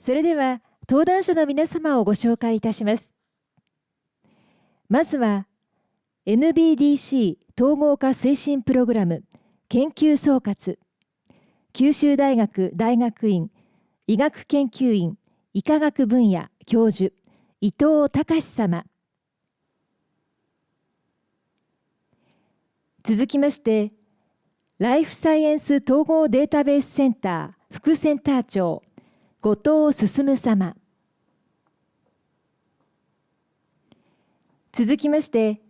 それでは登壇者の皆様をご紹介いたします。まずは NBDC 統合化推進プログラム研究総括。九州大学大学院医学研究院医科学分野教授伊藤隆様。続きましてライフサイエンス統合データベースセンター副センター長後藤進様続きまして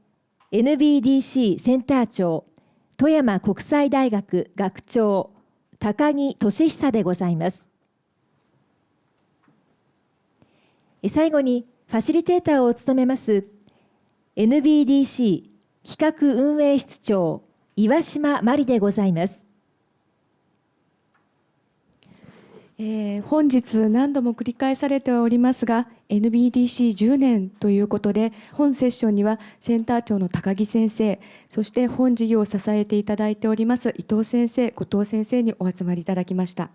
NBDC センター長富山国際大学学長高木俊久でございます最後にファシリテーターを務めます NBDC 企画運営室長岩島真理でございます。えー、本日何度も繰り返されておりますが NBDC10 年ということで本セッションにはセンター長の高木先生そして本事業を支えていただいております伊藤先生後藤先生にお集まりいただきました。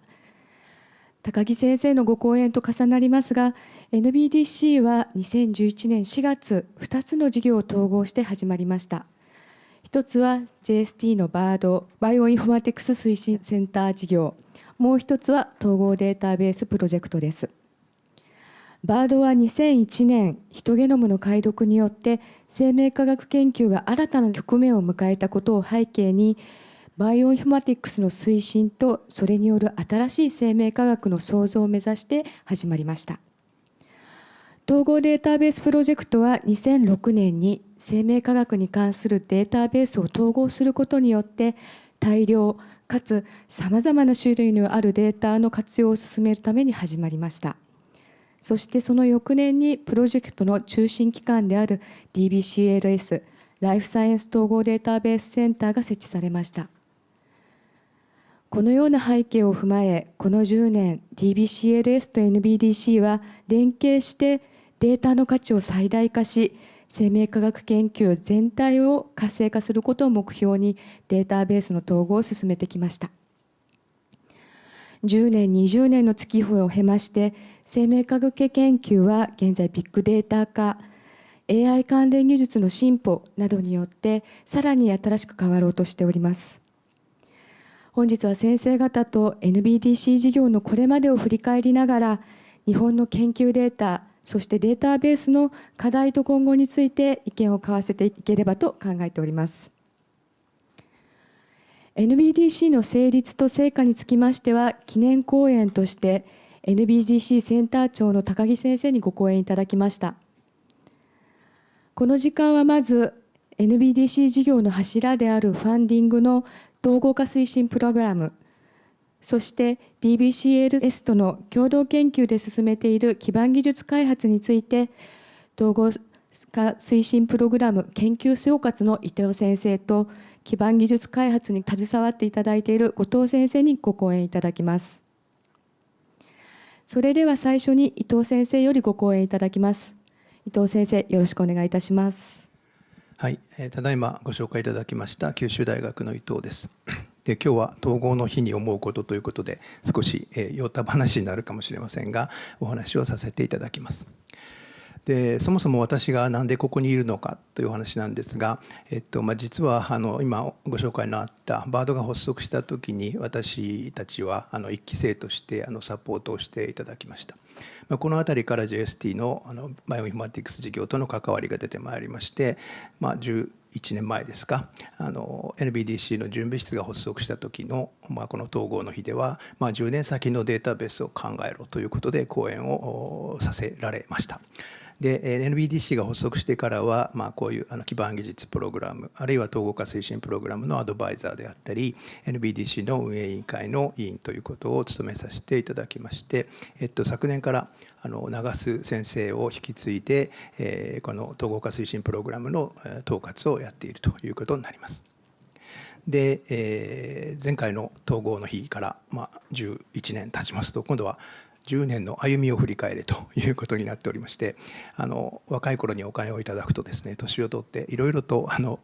高木先生のご講演と重なりますが NBDC は2011年4月2つの事業を統合して始まりました。一つは JST のバードバイオインフォマティクス推進センター事業。もう一つは統合データベースプロジェクトです。バードは2001年ヒトゲノムの解読によって生命科学研究が新たな局面を迎えたことを背景にバイオインフォマティクスの推進とそれによる新しい生命科学の創造を目指して始まりました。統合データベースプロジェクトは2006年に生命科学に関するデータベースを統合することによって大量かつさまざまな種類のあるデータの活用を進めるために始まりました。そしてその翌年にプロジェクトの中心機関である DBCLS ライフサイエンス統合データベースセンターが設置されました。このような背景を踏まえこの10年 DBCLS と NBDC は連携してデータの価値を最大化し生命科学研究全体を活性化することを目標にデータベースの統合を進めてきました。10年20年の月日を経まして生命科学研究は現在ビッグデータ化 AI 関連技術の進歩などによってさらに新しく変わろうとしております。本日は先生方と NBDC 事業のこれまでを振り返りながら日本の研究データそしてデータベースの課題と今後について意見を交わせていければと考えております。NBDC の成立と成果につきましては記念講演として NBDC センター長の高木先生にご講演いただきましたこの時間はまず NBDC 事業の柱であるファンディングの統合化推進プログラムそして DBCLS との共同研究で進めている基盤技術開発について統合化推進プログラム研究総括の伊藤先生と基盤技術開発に携わっていただいている後藤先生にご講演いただきます。それでは最初に伊藤先生よりご講演いただきます。伊藤先生、よろしくお願いいたします。はい、えー、ただいまご紹介いただきました九州大学の伊藤です。で今日は統合の日に思うことということで少し、え、酔った話になるかもしれませんがお話をさせていただきます。でそもそも私が何でここにいるのかというお話なんですが、えっとまあ、実はあの今ご紹介のあったバードが発足した時に私たちはあの1期生としてあのサポートをしていただきました。ま、この辺りから JST のあのバイオインフォマティクス事業との関わりが出てまいりまして、まあ、1年前ですかあの NBDC の準備室が発足した時の、まあ、この統合の日では、まあ、10年先のデータベースを考えろということで講演をさせられました。で NBDC が発足してからは、まあ、こういうあの基盤技術プログラムあるいは統合化推進プログラムのアドバイザーであったり NBDC の運営委員会の委員ということを務めさせていただきまして、えっと、昨年からあの長須先生を引き継いで、えー、この統合化推進プログラムの統括をやっているということになります。で、えー、前回の統合の日から、まあ、11年経ちますと今度は10年の歩みを振り返れということになっておりましてあの若い頃にお金をいただくとですね年を取っていろいろとあの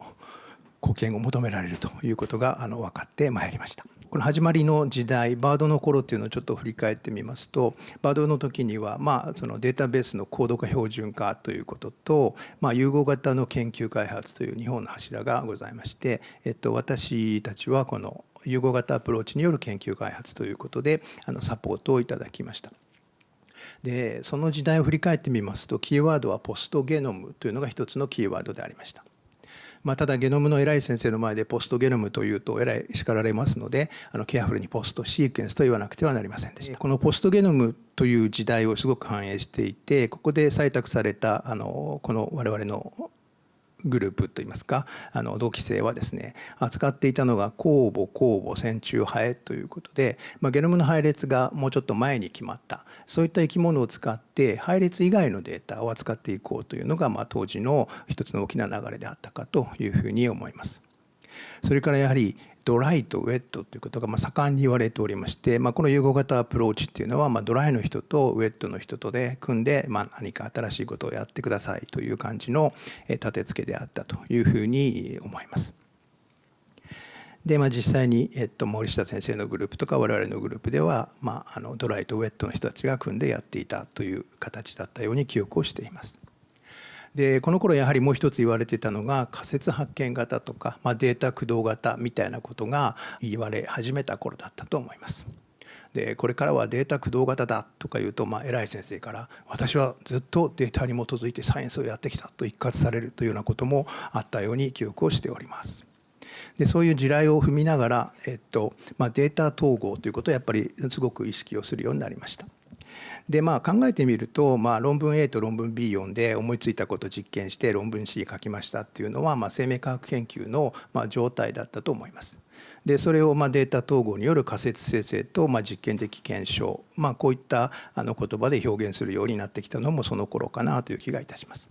貢献を求められるということがあの分かってまいりました。この始まりの時代バードの頃っていうのをちょっと振り返ってみますとバードの時には、まあ、そのデータベースの高度化標準化ということと、まあ、融合型の研究開発という日本の柱がございまして、えっと、私たちはこの融合型アプローチによる研究開発ということであのサポートをいただきました。でその時代を振り返ってみますとキーワードはポストゲノムというのが一つのキーワードでありました。まあ、ただゲノムの偉い先生の前でポストゲノムというと偉い叱られますのであのケアフルにポストシークエンスと言わなくてはなりませんでした。このポストゲノムという時代をすごく反映していてここで採択されたあのこの我々のグループといいますかあの同期生はですね扱っていたのが酵母酵母線虫ハエということで、まあ、ゲノムの配列がもうちょっと前に決まったそういった生き物を使って配列以外のデータを扱っていこうというのが、まあ、当時の一つの大きな流れであったかというふうに思います。それからやはりドライとウェットということがま盛んに言われておりまして、まあ、この融合型アプローチっていうのはまドライの人とウェットの人とで組んでま何か新しいことをやってくださいという感じの立て付けであったというふうに思います。で、まあ、実際に、えっと、森下先生のグループとか我々のグループでは、まあ、あのドライとウェットの人たちが組んでやっていたという形だったように記憶をしています。でこの頃やはりもう一つ言われてたのが仮説発見型とか、まあ、データ駆動型みたいなことが言われ始めた頃だったと思います。でこれからはデータ駆動型だとか言うと、まあ、偉い先生から私はずっとデータに基づいてサイエンスをやってきたと一括されるというようなこともあったように記憶をしております。でそういう地雷を踏みながら、えっとまあ、データ統合ということをやっぱりすごく意識をするようになりました。でまあ考えてみると、まあ、論文 A と論文 B 読んで思いついたこと実験して論文 C 書きましたっていうのは、まあ、生命科学研究のまあ状態だったと思います。でそれをまあデータ統合による仮説生成とまあ実験的検証、まあ、こういったあの言葉で表現するようになってきたのもその頃かなという気がいたします。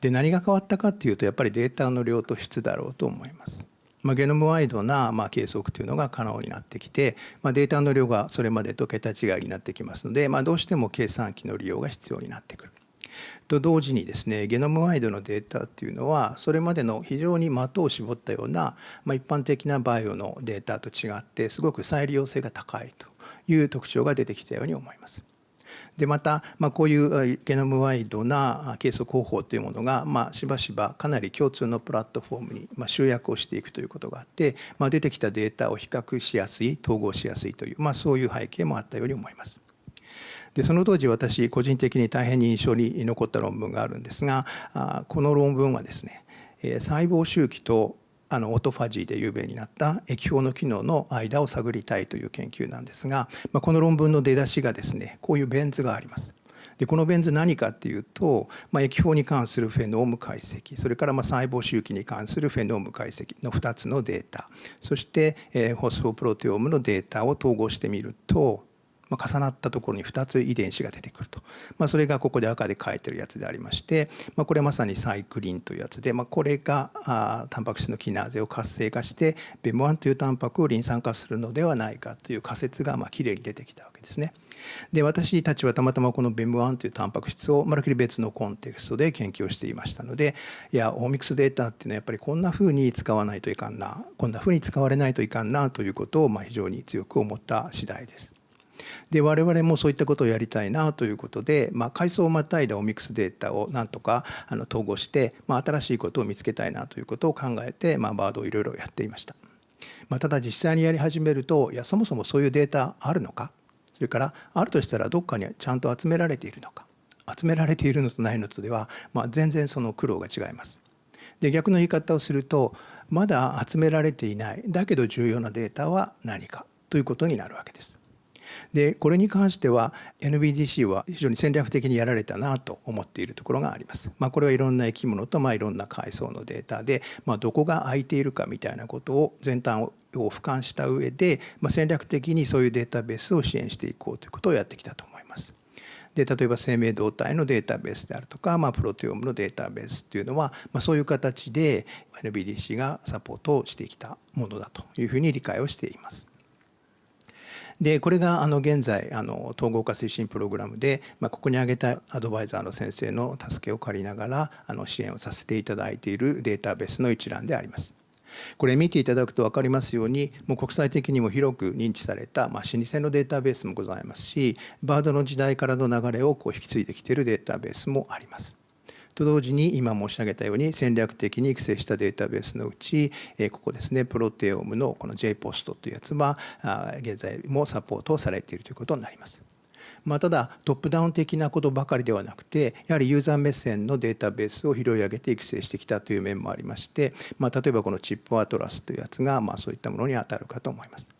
で何が変わったかっていうとやっぱりデータの量と質だろうと思います。まあ、ゲノムワイドなまあ計測というのが可能になってきて、まあ、データの量がそれまでと桁違いになってきますので、まあ、どうしても計算機の利用が必要になってくる。と同時にですねゲノムワイドのデータっていうのはそれまでの非常に的を絞ったような、まあ、一般的なバイオのデータと違ってすごく再利用性が高いという特徴が出てきたように思います。でまた、まあ、こういうゲノムワイドな計測方法というものが、まあ、しばしばかなり共通のプラットフォームに、まあ、集約をしていくということがあって、まあ、出てきたデータを比較しやすい統合しやすいという、まあ、そういう背景もあったように思います。でその当時私個人的に大変に印象に残った論文があるんですがこの論文はですね細胞周期とあのオートファジーで有名になった液胞の機能の間を探りたいという研究なんですが、まあ、この論文の出だしがですねこういうベン図があります。でこのベン図何かっていうと、まあ、液胞に関するフェノーム解析それからまあ細胞周期に関するフェノーム解析の2つのデータそして、えー、ホスフォプロテオームのデータを統合してみるとまあ、重なったところに2つ遺伝子が出てくると、まあ、それがここで赤で書いてるやつでありまして、まあ、これまさにサイクリンというやつで、まあ、これがあタンパク質のキナーゼを活性化してベム1というタンパクをリン酸化するのではないかという仮説がまあきれいに出てきたわけですね。で私たちはたまたまこのベム1というタンパク質をまるっきり別のコンテクストで研究をしていましたのでいやオーミクスデータっていうのはやっぱりこんなふうに使わないといかんなこんなふうに使われないといかんなということをまあ非常に強く思った次第です。で我々もそういったことをやりたいなということで、まあ、階層をまたいだオミクスデータをなんとかあの統合して、まあ、新しいことを見つけたいなということを考えて、まあ、バードをいろいろやっていました。まあ、ただ実際にやり始めるといやそもそもそういうデータあるのか？それからあるとしたらどっかにちゃんと集められているのか？集められているのとないのとでは、まあ、全然その苦労が違います。で逆の言い方をするとまだ集められていないだけど重要なデータは何かということになるわけです。でこれに関しては NBDC は非常に戦略的にやられたなと思っているところがあります。まあ、これはいろんな生き物とまあいろんな階層のデータで、まあ、どこが空いているかみたいなことを全端を俯瞰した上で、まあ、戦略的にそういうデータベースを支援していこうということをやってきたと思います。で例えば生命動態のデータベースであるとか、まあ、プロテオームのデータベースっていうのは、まあ、そういう形で NBDC がサポートをしてきたものだというふうに理解をしています。でこれがあの現在あの統合化推進プログラムで、まあ、ここに挙げたアドバイザーの先生の助けを借りながらあの支援をさせていただいているデータベースの一覧であります。これ見ていただくと分かりますようにもう国際的にも広く認知された、まあ、老舗のデータベースもございますしバードの時代からの流れをこう引き継いできているデータベースもあります。と同時に今申し上げたように戦略的に育成したデータベースのうちここですねプロテオームのこの JPOST というやつは現在もサポートされているということになります。まあ、ただトップダウン的なことばかりではなくてやはりユーザー目線のデータベースを拾い上げて育成してきたという面もありまして、まあ、例えばこのチップアトラスというやつがまあそういったものにあたるかと思います。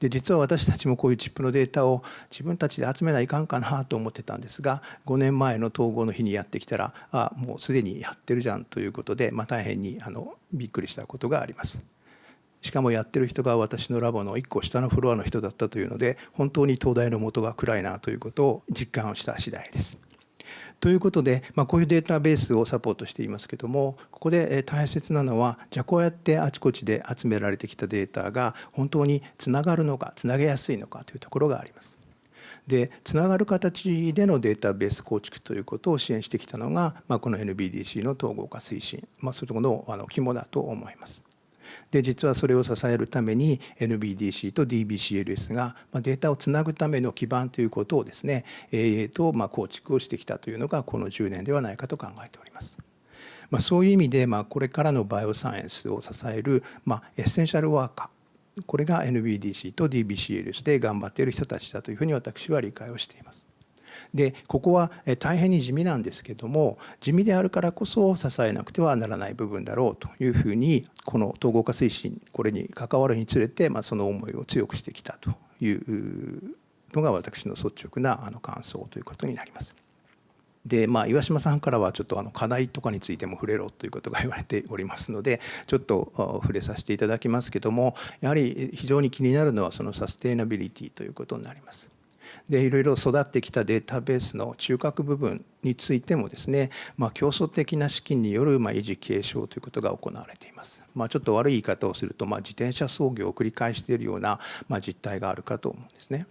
で実は私たちもこういうチップのデータを自分たちで集めないかんかなと思ってたんですが5年前の統合の日にやってきたらあもうすでにやってるじゃんということで、まあ、大変にあのびっくりしたことがあります。しかもやってる人が私のラボの1個下のフロアの人だったというので本当に東大の元が暗いなということを実感した次第です。ということで、まあ、こういうデータベースをサポートしていますけどもここで大切なのはじゃあこうやってあちこちで集められてきたデータが本当につながるのかつなげやすいのかというところがあります。でつながる形でのデータベース構築ということを支援してきたのが、まあ、この NBDC の統合化推進、まあ、そういうところのあの肝だと思います。で実はそれを支えるために NBDC と DBCLS がデータをつなぐための基盤ということをですね、えー、とま構築をしてきたというのがこの10年ではないかと考えております。まあ、そういう意味で、まあ、これからのバイオサイエンスを支える、まあ、エッセンシャルワーカーこれが NBDC と DBCLS で頑張っている人たちだというふうに私は理解をしています。でここは大変に地味なんですけども地味であるからこそ支えなくてはならない部分だろうというふうにこの統合化推進これに関わるにつれて、まあ、その思いを強くしてきたというのが私の率直なあの感想ということになります。でまあ、岩島さんからはちょっとあの課題とかについても触れろということが言われておりますのでちょっと触れさせていただきますけどもやはり非常に気になるのはそのサステイナビリティということになります。でいろいろ育ってきたデータベースの中核部分についてもですね、まあ、競争的な資金によるまあ維持継承ということが行われています。まあ、ちょっと悪い言い方をすると、まあ、自転車操業を繰り返しているようなまあ実態があるかと思うんですね。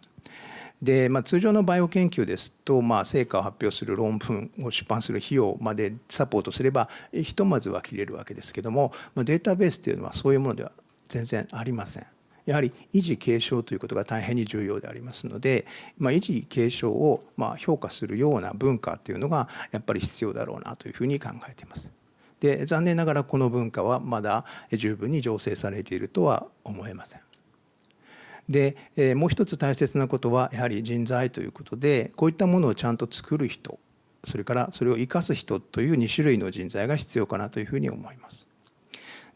で、まあ、通常のバイオ研究ですと、まあ、成果を発表する論文を出版する費用までサポートすればひとまずは切れるわけですけども、まあ、データベースというのはそういうものでは全然ありません。やはり維持継承ということが大変に重要でありますので、まあ、維持継承をまあ評価するような文化というのがやっぱり必要だろうなというふうに考えています。で残念ながらこの文化はまだ十分に醸成されているとは思えません。でもう一つ大切なことはやはり人材ということでこういったものをちゃんと作る人それからそれを生かす人という2種類の人材が必要かなというふうに思います。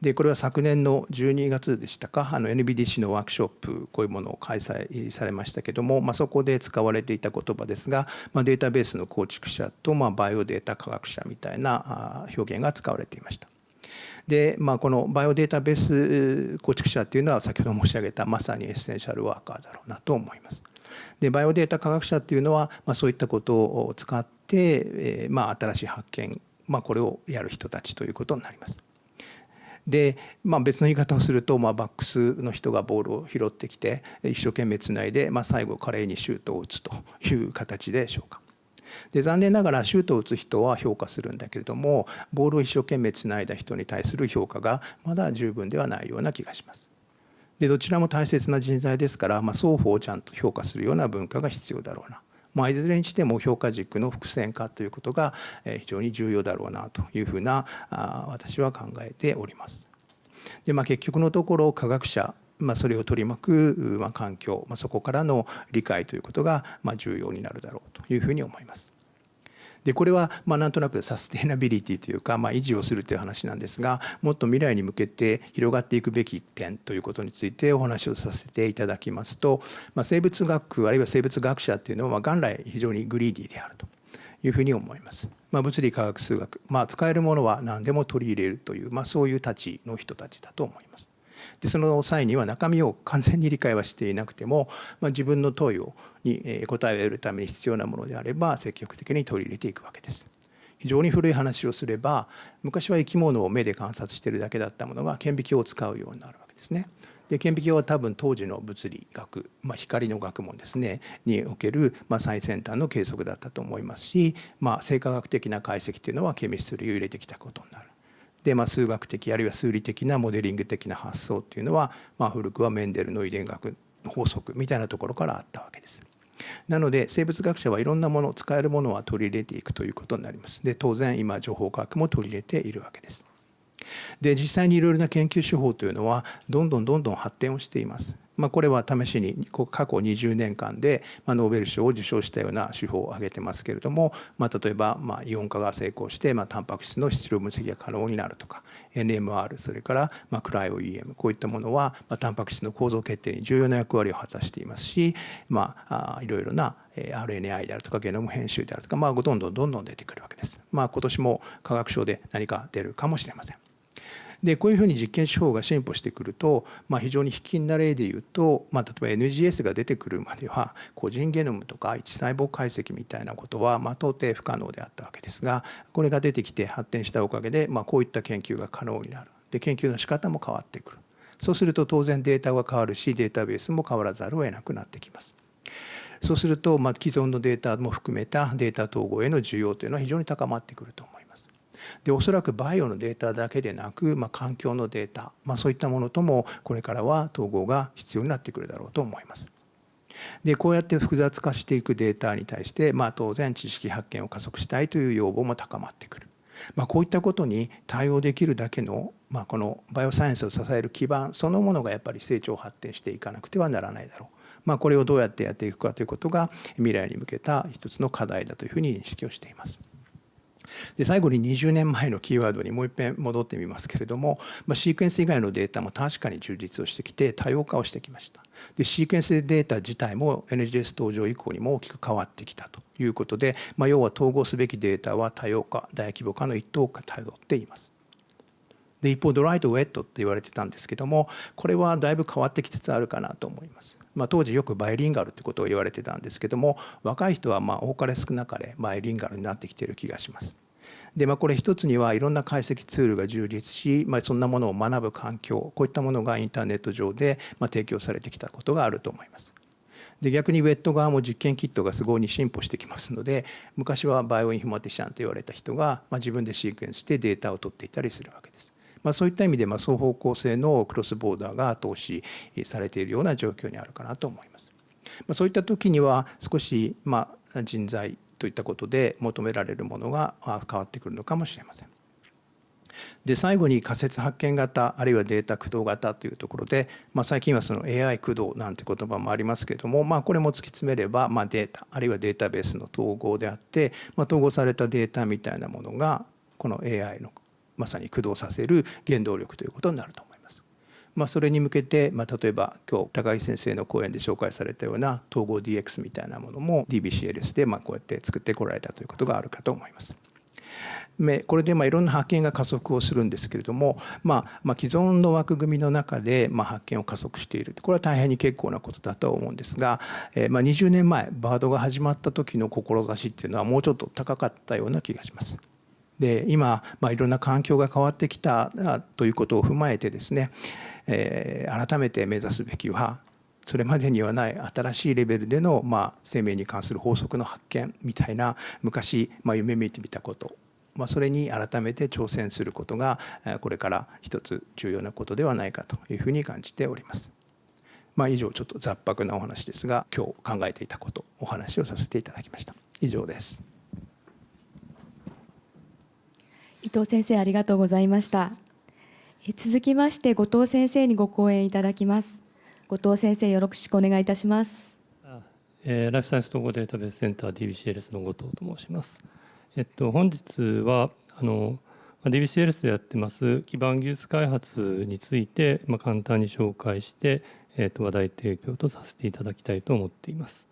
でこれは昨年の12月でしたかあの NBDC のワークショップこういうものを開催されましたけども、まあ、そこで使われていた言葉ですが、まあ、データベースの構築者と、まあ、バイオデータ科学者みたいな表現が使われていました。で、まあ、このバイオデータベース構築者っていうのは先ほど申し上げたまさにエッセンシャルワーカーだろうなと思います。でバイオデータ科学者っていうのは、まあ、そういったことを使って、えーまあ、新しい発見、まあ、これをやる人たちということになります。で、まあ、別の言い方をすると、まあ、バックスの人がボールを拾ってきて一生懸命つないで、まあ、最後華麗にシュートを打つという形でしょうか。で残念ながらシュートを打つ人は評価するんだけれどもボールを一生懸命つないだ人に対する評価がまだ十分ではないような気がします。でどちらも大切な人材ですから、まあ、双方をちゃんと評価するような文化が必要だろうな。まあ、いずれにしても評価軸の伏線化ということが非常に重要だろうなというふうな私は考えております。で、まあ、結局のところ科学者まあ、それを取り巻く、まあ、環境、まあ、そこからの理解ということが、まあ、重要になるだろうというふうに思います。でこれはまあなんとなくサステイナビリティというか、まあ、維持をするという話なんですがもっと未来に向けて広がっていくべき点ということについてお話をさせていただきますと、まあ、生物学あるいは生物学者っていうのはま元来非常にグリーディーであるというふうに思います。まあ、物理科学数学、まあ、使えるものは何でも取り入れるという、まあ、そういう立ちの人たちだと思います。でその際には中身を完全に理解はしていなくても、まあ、自分の問いをに答えを得るために必要なものであれば積極的に取り入れていくわけです。非常に古い話をすれば昔は生き物を目で観察しているだけだったものが顕微鏡を使うようになるわけですね。で顕微鏡は多分当時の物理学、まあ、光の学問ですねにおける、まあ、最先端の計測だったと思いますし、まあ、生化学的な解析っていうのはケミストリーを入れてきたことになる。で、まあ、数学的あるいは数理的なモデリング的な発想っていうのは、まあ、古くはメンデルの遺伝学法則みたいなところからあったわけです。なので生物学者はいろんなもの使えるものは取り入れていくということになります。で当然今情報科学も取り入れているわけです。で実際にいろいろな研究手法というのはどんどんどんどん発展をしています。まあ、これは試しに過去20年間でノーベル賞を受賞したような手法を挙げてますけれども、まあ、例えばまあイオン化が成功してまあタンパク質の質量分析が可能になるとか NMR それからまあクライオ EM こういったものはまあタンパク質の構造決定に重要な役割を果たしていますし、まあ、いろいろな RNAi であるとかゲノム編集であるとか、まあ、どんどんどんどん出てくるわけです。まあ、今年も科学賞で何か出るかもしれません。でこういうふうに実験手法が進歩してくると、まあ、非常に卑近な例で言うと、まあ、例えば NGS が出てくるまでは個人ゲノムとか一細胞解析みたいなことは、まあ、到底不可能であったわけですがこれが出てきて発展したおかげで、まあ、こういった研究が可能になるで研究の仕方も変わってくるそうすると当然データが変わるしデータベースも変わらざるを得なくなってきます。そうすると、まあ、既存のデータも含めたデータ統合への需要というのは非常に高まってくると思います。でおそらくバイオのデータだけでなく、まあ、環境のデータ、まあ、そういったものともこれからは統合が必要になってくるだろうと思います。でこうやって複雑化していくデータに対して、まあ、当然知識発見を加速したいという要望も高まってくる。まあ、こういったことに対応できるだけの、まあ、このバイオサイエンスを支える基盤そのものがやっぱり成長発展していかなくてはならないだろう。まあ、これをどうやってやっていくかということが未来に向けた一つの課題だというふうに認識をしています。で最後に20年前のキーワードにもう一遍戻ってみますけれども、まあ、シークエンス以外のデータも確かに充実をしてきて多様化をしてきました。でシークエンスデータ自体も NGS 登場以降にも大きく変わってきたということで、まあ、要は統合すべきデータは多様化大規模化の一等をたどっています。で一方ドライとウェットって言われてたんですけどもこれはだいぶ変わってきつつあるかなと思います。まあ、当時よくバイリンガルってことを言われてたんですけども若い人はまあ多かれ少なかれバイリンガルになってきてる気がします。でまあ、これ一つにはいろんな解析ツールが充実し、まあ、そんなものを学ぶ環境こういったものがインターネット上でまあ提供されてきたことがあると思います。で逆にウェット側も実験キットがすごいに進歩してきますので昔はバイオインフォマティシャンと言われた人が、まあ、自分でシークエンスしてデータを取っていたりするわけです。まあ、そういった意味で、まあ、双方向性のクロスボーダーが投資されているような状況にあるかなと思います。まあ、そういった時には少し、まあ、人材といったことで求められるものが変わってくるのかもしれません。で最後に仮説発見型あるいはデータ駆動型というところで、まあ、最近はその AI 駆動なんて言葉もありますけれども、まあ、これも突き詰めれば、まあ、データあるいはデータベースの統合であって、まあ、統合されたデータみたいなものがこの AI のまさに駆動させる原動力ということになると思います。まあ、それに向けて、まあ、例えば今日高木先生の講演で紹介されたような統合 DX みたいなものも DBCLS でまあこうやって作ってこられたということがあるかと思います。これでまあいろんな発見が加速をするんですけれども、まあ、まあ既存の枠組みの中でまあ発見を加速しているこれは大変に結構なことだとは思うんですが、えー、まあ20年前バードが始まった時の志っていうのはもうちょっと高かったような気がします。で今、まあ、いろんな環境が変わってきたということを踏まえてですね、えー、改めて目指すべきはそれまでにはない新しいレベルでの、まあ、生命に関する法則の発見みたいな昔、まあ、夢見てみたこと、まあ、それに改めて挑戦することがこれから一つ重要なことではないかというふうに感じております。まあ、以上ちょっと雑白なお話ですが今日考えていたことお話をさせていただきました。以上です。伊藤先生ありがとうございました。続きまして後藤先生にご講演いただきます後藤先生よろしくお願いいたしますえー、ライフサイエンス統合データベースセンター DBCLS の後藤と申します。えっと本日はあの DBCLS でやってます基盤技術開発についてまあ簡単に紹介して、えっと話題提供とさせていただきたいと思っています。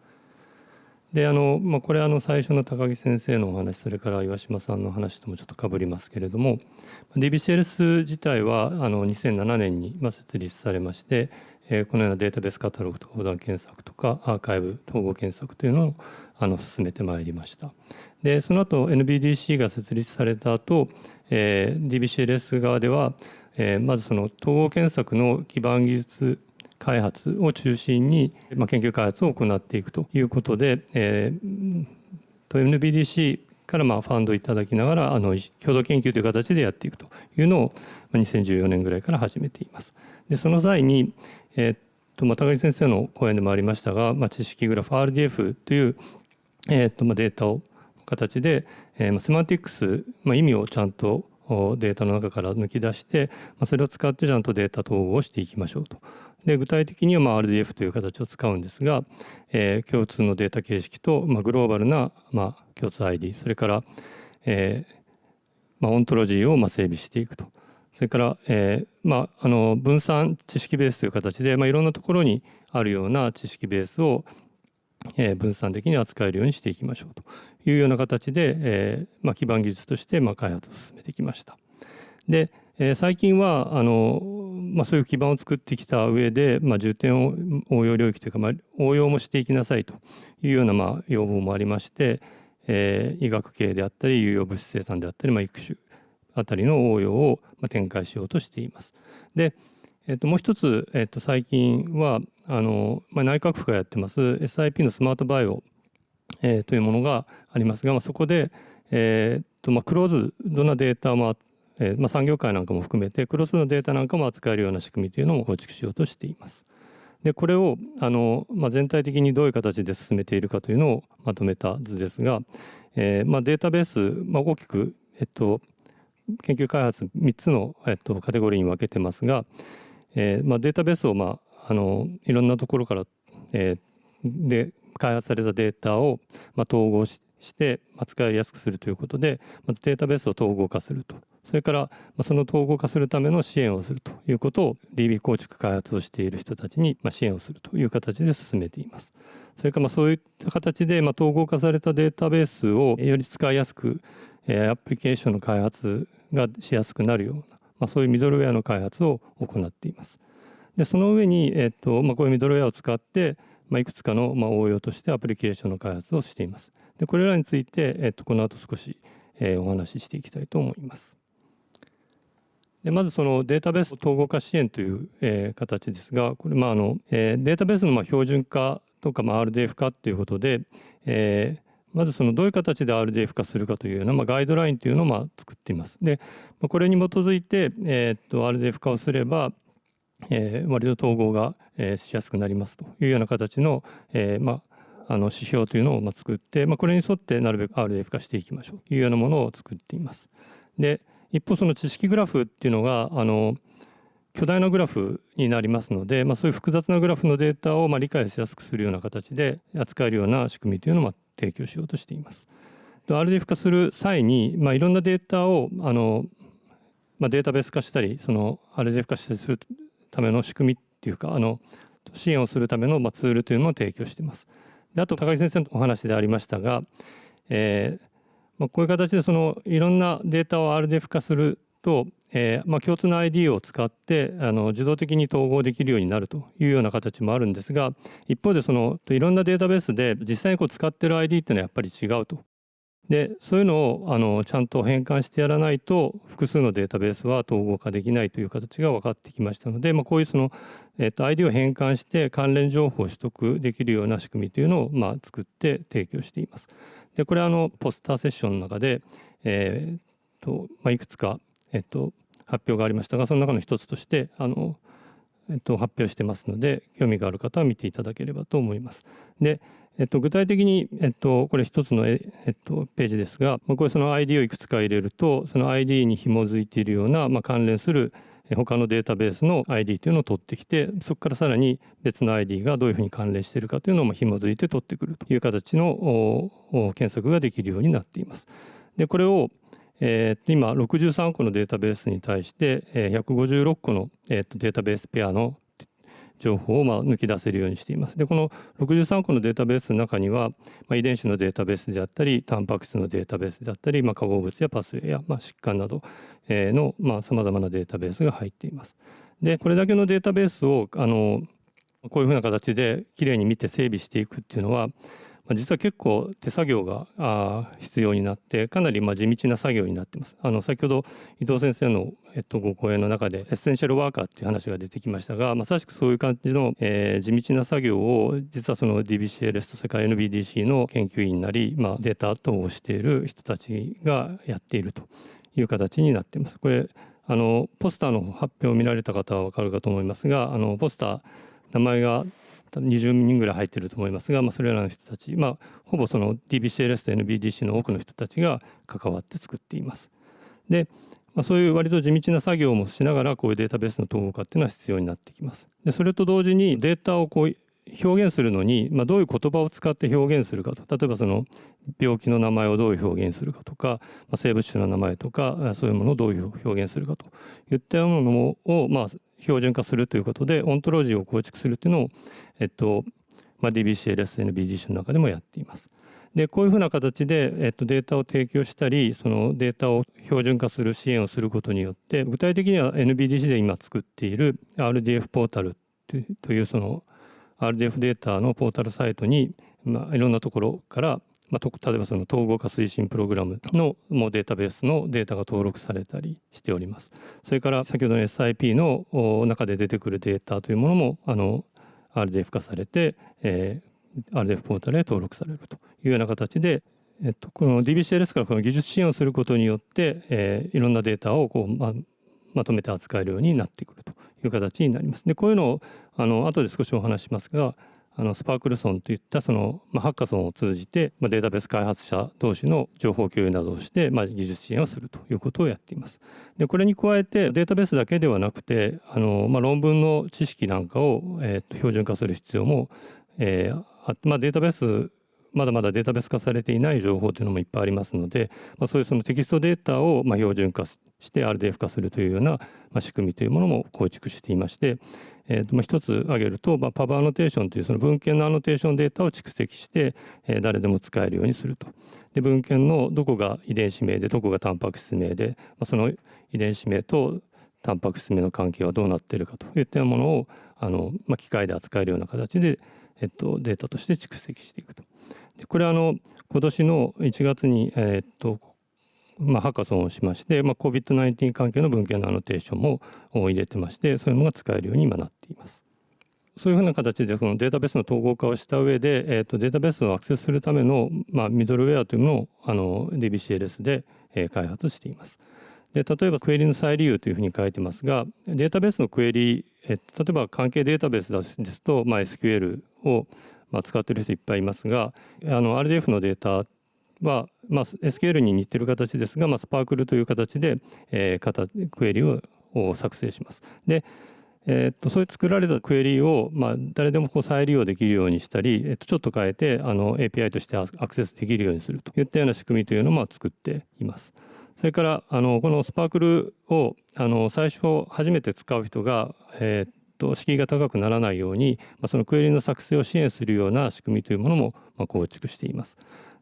であの、まあ、これあの最初の高木先生のお話それから岩島さんの話ともちょっとかぶりますけれども DBCLS 自体はあの2007年に設立されまして、えこのようなデータベースカタログとか横断検索とかアーカイブ統合検索というのをあの進めてまいりました。でその後 NBDC が設立された後、えー、DBCLS 側では、えー、まずその統合検索の基盤技術開発を中心に、研究開発を行っていくということで、えー、NBDC からまあファンドいただきながらあの共同研究という形でやっていくというのを2014年ぐらいから始めています。でその際に、えー、と、高木先生の講演でもありましたが、まあ、知識グラフ RDF という、えー、とまあデータを形で、えー、セマンティックス、まあ、意味をちゃんとデータの中から抜き出して、まあ、それを使ってちゃんとデータ統合をしていきましょうと。で具体的にはまあ RDF という形を使うんですが、えー、共通のデータ形式と、まあ、グローバルな、まあ、共通 ID それから、えーまあ、オントロジーをまあ整備していくとそれから、えーまあ、あの分散知識ベースという形で、まあ、いろんなところにあるような知識ベースを、えー、分散的に扱えるようにしていきましょうというような形で、えーまあ、基盤技術としてまあ開発を進めてきました。で、え、最近はあの、まあ、そういう基盤を作ってきた上で、まあ、重点を応用領域というか、まあ、応用もしていきなさいというようなまあ要望もありまして、えー、医学系であったり有用物質生産であったり、まあ、育種あたりの応用を展開しようとしています。で、えっと、もう一つ、えっと、最近はあの、まあ、内閣府がやってます SIP のスマートバイオ、えー、というものがありますが、まあ、そこで、えーとまあ、クローズドなデータも、えーまあ、産業界なんかも含めてクロスのデータなんかも扱えるような仕組みというのも構築しようとしています。でこれをあの、まあ、全体的にどういう形で進めているかというのをまとめた図ですが、えーまあ、データベース、まあ、大きく、えっと、研究開発3つの、えっと、カテゴリーに分けてますが、えーま、データベースを、まあ、あのいろんなところから、えー、で開発されたデータを、ま、統合しして使いやすくするということでまずデータベースを統合化するとそれからその統合化するための支援をするということを DB 構築開発をしている人たちに支援をするという形で進めています。それからまそういった形でま統合化されたデータベースをより使いやすくアプリケーションの開発がしやすくなるような、ま、そういうミドルウェアの開発を行っています。でその上に、えっとま、こういうミドルウェアを使って、ま、いくつかの、ま、応用としてアプリケーションの開発をしています。でこれらについて、えっと、この後少し、え、お話ししていきたいと思います。でまずそのデータベース統合化支援という、えー、形ですがこれまああの、えー、データベースのまあ標準化とか、まあ、RDF 化ということで、えー、まずそのどういう形で RDF 化するかというような、まあ、ガイドラインというのをまあ作っています。でまこれに基づいて、えー、っと RDF 化をすれば、えー、割と統合が、えー、しやすくなりますというような形の、えーまあ、あの指標というのをま作って、まあ、これに沿ってなるべく RDF 化していきましょうというようなものを作っています。で一方その知識グラフっていうのがあの巨大なグラフになりますので、まあ、そういう複雑なグラフのデータをまあ理解しやすくするような形で扱えるような仕組みというのを提供しようとしています。RDF 化する際に、まあ、いろんなデータをあの、まあ、データベース化したりその RDF 化したりするための仕組みっていうかあの支援をするためのまツールというのを提供しています。であと高木先生のお話でありましたが、えーまあ、こういう形でそのいろんなデータを RDF 化すると、えーまあ、共通の ID を使ってあの自動的に統合できるようになるというような形もあるんですが一方でそのいろんなデータベースで実際にこう使ってる ID っていうのはやっぱり違うと。でそういうのをあのちゃんと変換してやらないと複数のデータベースは統合化できないという形が分かってきましたので、まあ、こういうその、えー、と ID を変換して関連情報を取得できるような仕組みというのを、まあ、作って提供しています。でこれはあのポスターセッションの中で、えーとまあ、いくつか、えー、と発表がありましたがその中の一つとしてあの、えー、と発表してますので興味がある方は見ていただければと思います。でえっと、具体的に、えっと、これ一つの、えっと、ページですが、まこれその ID をいくつか入れるとその ID に紐づいているような、まあ、関連する他のデータベースの ID というのを取ってきてそこからさらに別の ID がどういうふうに関連しているかというのを紐づいて取ってくるという形の検索ができるようになっています。でこれをえー、今63個のデータベースに対して156個の、えー、とデータベースペアの情報をま抜き出せるようにしています。でこの63個のデータベースの中には、まあ、遺伝子のデータベースであったりタンパク質のデータベースであったり、まあ、化合物やパスウェイや、まあ、疾患などのさまざ、まなデータベースが入っています。でこれだけのデータベースをあのこういうふうな形できれいに見て整備していくっていうのはまあ、実は結構手作業があ必要になってかなりまあ地道な作業になってます。あの先ほど伊藤先生の、えっと、ご講演の中でエッセンシャルワーカーっていう話が出てきましたがまさしくそういう感じの、え、地道な作業を実はその DBCLS とそれから NBDC の研究員なり、まあ、データ等をしている人たちがやっているという形になっています。これあのポスターの発表を見られた方は分かるかと思いますがあのポスター名前が20人ぐらい入ってると思いますが、まあ、それらの人たち、まあ、ほぼその DBCLS と NBDC の多くの人たちが関わって作っています。で、まあ、そういう割と地道な作業もしながらこういうデータベースの統合化っていうのは必要になってきます。でそれと同時にデータをこう表現するのに、まあ、どういう言葉を使って表現するかと例えばその病気の名前をどういう表現するかとか、まあ、生物種の名前とかそういうものをどういう表現するかといったようなものを、まあ、標準化するということでオントロジーを構築するというのを、えっとまあ、DBCLSNBGC の中でもやっています。でこういうふうな形で、えっと、データを提供したりそのデータを標準化する支援をすることによって具体的には NBDC で今作っている RDF ポータルというその RDF データのポータルサイトに、まあ、いろんなところから、まあ、例えばその統合化推進プログラムのもうデータベースのデータが登録されたりしております。それから先ほどの SIP の中で出てくるデータというものもあの RDF 化されて、えー、RDF ポータルへ登録されるというような形でえっと、この DBCLS からこの技術支援をすることによって、えー、いろんなデータをこう、まあ、まとめて扱えるようになってくるという形になります。でこういうのをあの後で少しお話しますがあのスパークルソンといったその、まあ、ハッカソンを通じて、まあ、データベース開発者同士の情報共有などをして、まあ、技術支援をするということをやっています。でこれに加えてデータベースだけではなくてあの、まあ、論文の知識なんかを、えー、と標準化する必要も、えーまあ、データベースまだまだデータベース化されていない情報というのもいっぱいありますので、まあ、そういうそのテキストデータをまあ標準化して RDF 化するというような仕組みというものも構築していまして、えー、とまあ一つ挙げると、まあ、パブアノテーションというその文献のアノテーションデータを蓄積して、えー、誰でも使えるようにすると。で文献のどこが遺伝子名でどこがタンパク質名で、まあ、その遺伝子名とタンパク質名の関係はどうなっているかといったものをあの、まあ、機械で扱えるような形で、えっと、データとして蓄積していくと。でこれはあの今年の1月に、えー、っとまあ、ハカソンをしまして、まあ、COVID-19 関係の文献のアノテーションも入れてましてそういうのが使えるように今なっています。そういうふうな形でそのデータベースの統合化をした上で、えー、とデータベースをアクセスするための、まあ、ミドルウェアというのをあの DBCLS で、えー、開発しています。で例えばクエリの再利用というふうに書いてますがデータベースのクエリ、えー、例えば関係データベースですと、まあ、SQL をまあ、使ってる人いっぱいいますがあの RDF のデータは、まあ、SQL に似てる形ですが、まあ、スパークルという形で、えー、クエリを作成します。でえー、っとそういう作られたクエリを、まあ、誰でもこう再利用できるようにしたり、え、っとちょっと変えてあの API としてアクセスできるようにするといったような仕組みというのも作っています。それからあのこのスパークルをあの最初初めて使う人が、えー、と敷居が高くならないように、まあ、そのクエリの作成を支援するような仕組みというものもまあ構築しています。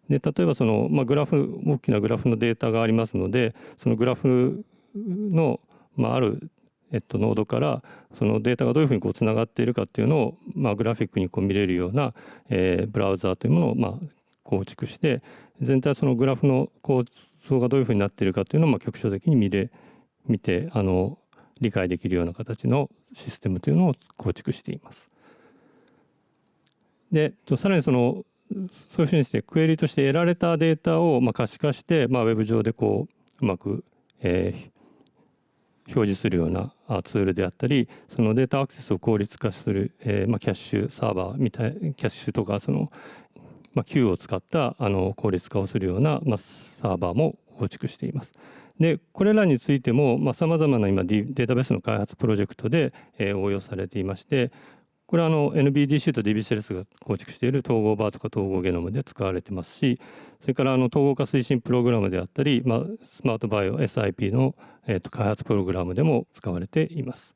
で例えばその、まあ、グラフ大きなグラフのデータがありますのでそのグラフの、まあ、あるえっと、ノードからそのデータがどういうふうにこうつながっているかっていうのを、まあ、グラフィックにこう見れるような、えー、ブラウザーというものを、まあ、構築して全体そのグラフの構造がどういうふうになっているかというのを、まあ、局所的に見れ見てあの理解できるような形のシステムというのを構築しています。でさらにそのそういうふうにしてクエリとして得られたデータをまあ可視化して、まあ、ウェブ上でこううまく、え、表示するようなツールであったりそのデータアクセスを効率化する、えーまあ、キャッシュサーバーみたいキャッシュとかその、まあ、Q を使ったあの効率化をするような、まあ、サーバーも構築しています。でこれらについてもさまざ、まな今データベースの開発プロジェクトで、えー、応用されていましてこれはあの NBDC と DBCLS が構築している統合バーとか統合ゲノムで使われてますしそれからあの統合化推進プログラムであったり、まあ、スマートバイオ SIP の、えー、と開発プログラムでも使われています。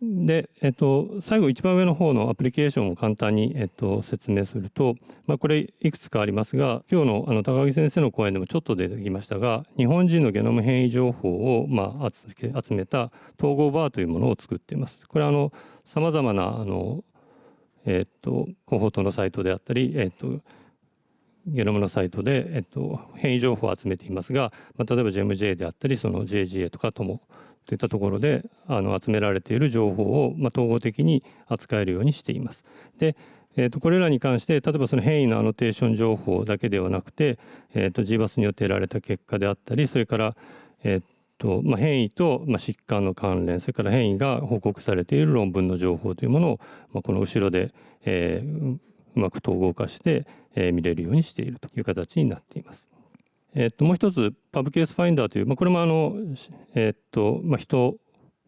で、えっと、最後一番上の方のアプリケーションを簡単に、えっと、説明すると、まあ、これいくつかありますが今日のあの高木先生の講演でもちょっと出てきましたが日本人のゲノム変異情報を、まあ、集めた統合バーというものを作っています。これはさまざまなあの、えっと、コホートのサイトであったり、えっとゲノムのサイトで、えっと、変異情報を集めていますが、まあ、例えば GMJ であったりその JGA とかともといったところであの集められている情報を、まあ、統合的に扱えるようにしています。でえー、とこれらに関して例えばその変異のアノテーション情報だけではなくて、えー、と GBAS によって得られた結果であったりそれから、えーとまあ、変異と、まあ、疾患の関連それから変異が報告されている論文の情報というものを、まあ、この後ろで、えー、うまく統合化して、えー、見れるようにしているという形になっています。えー、ともう一つパブケースファインダーという、まあ、これもあの、えーとまあ、人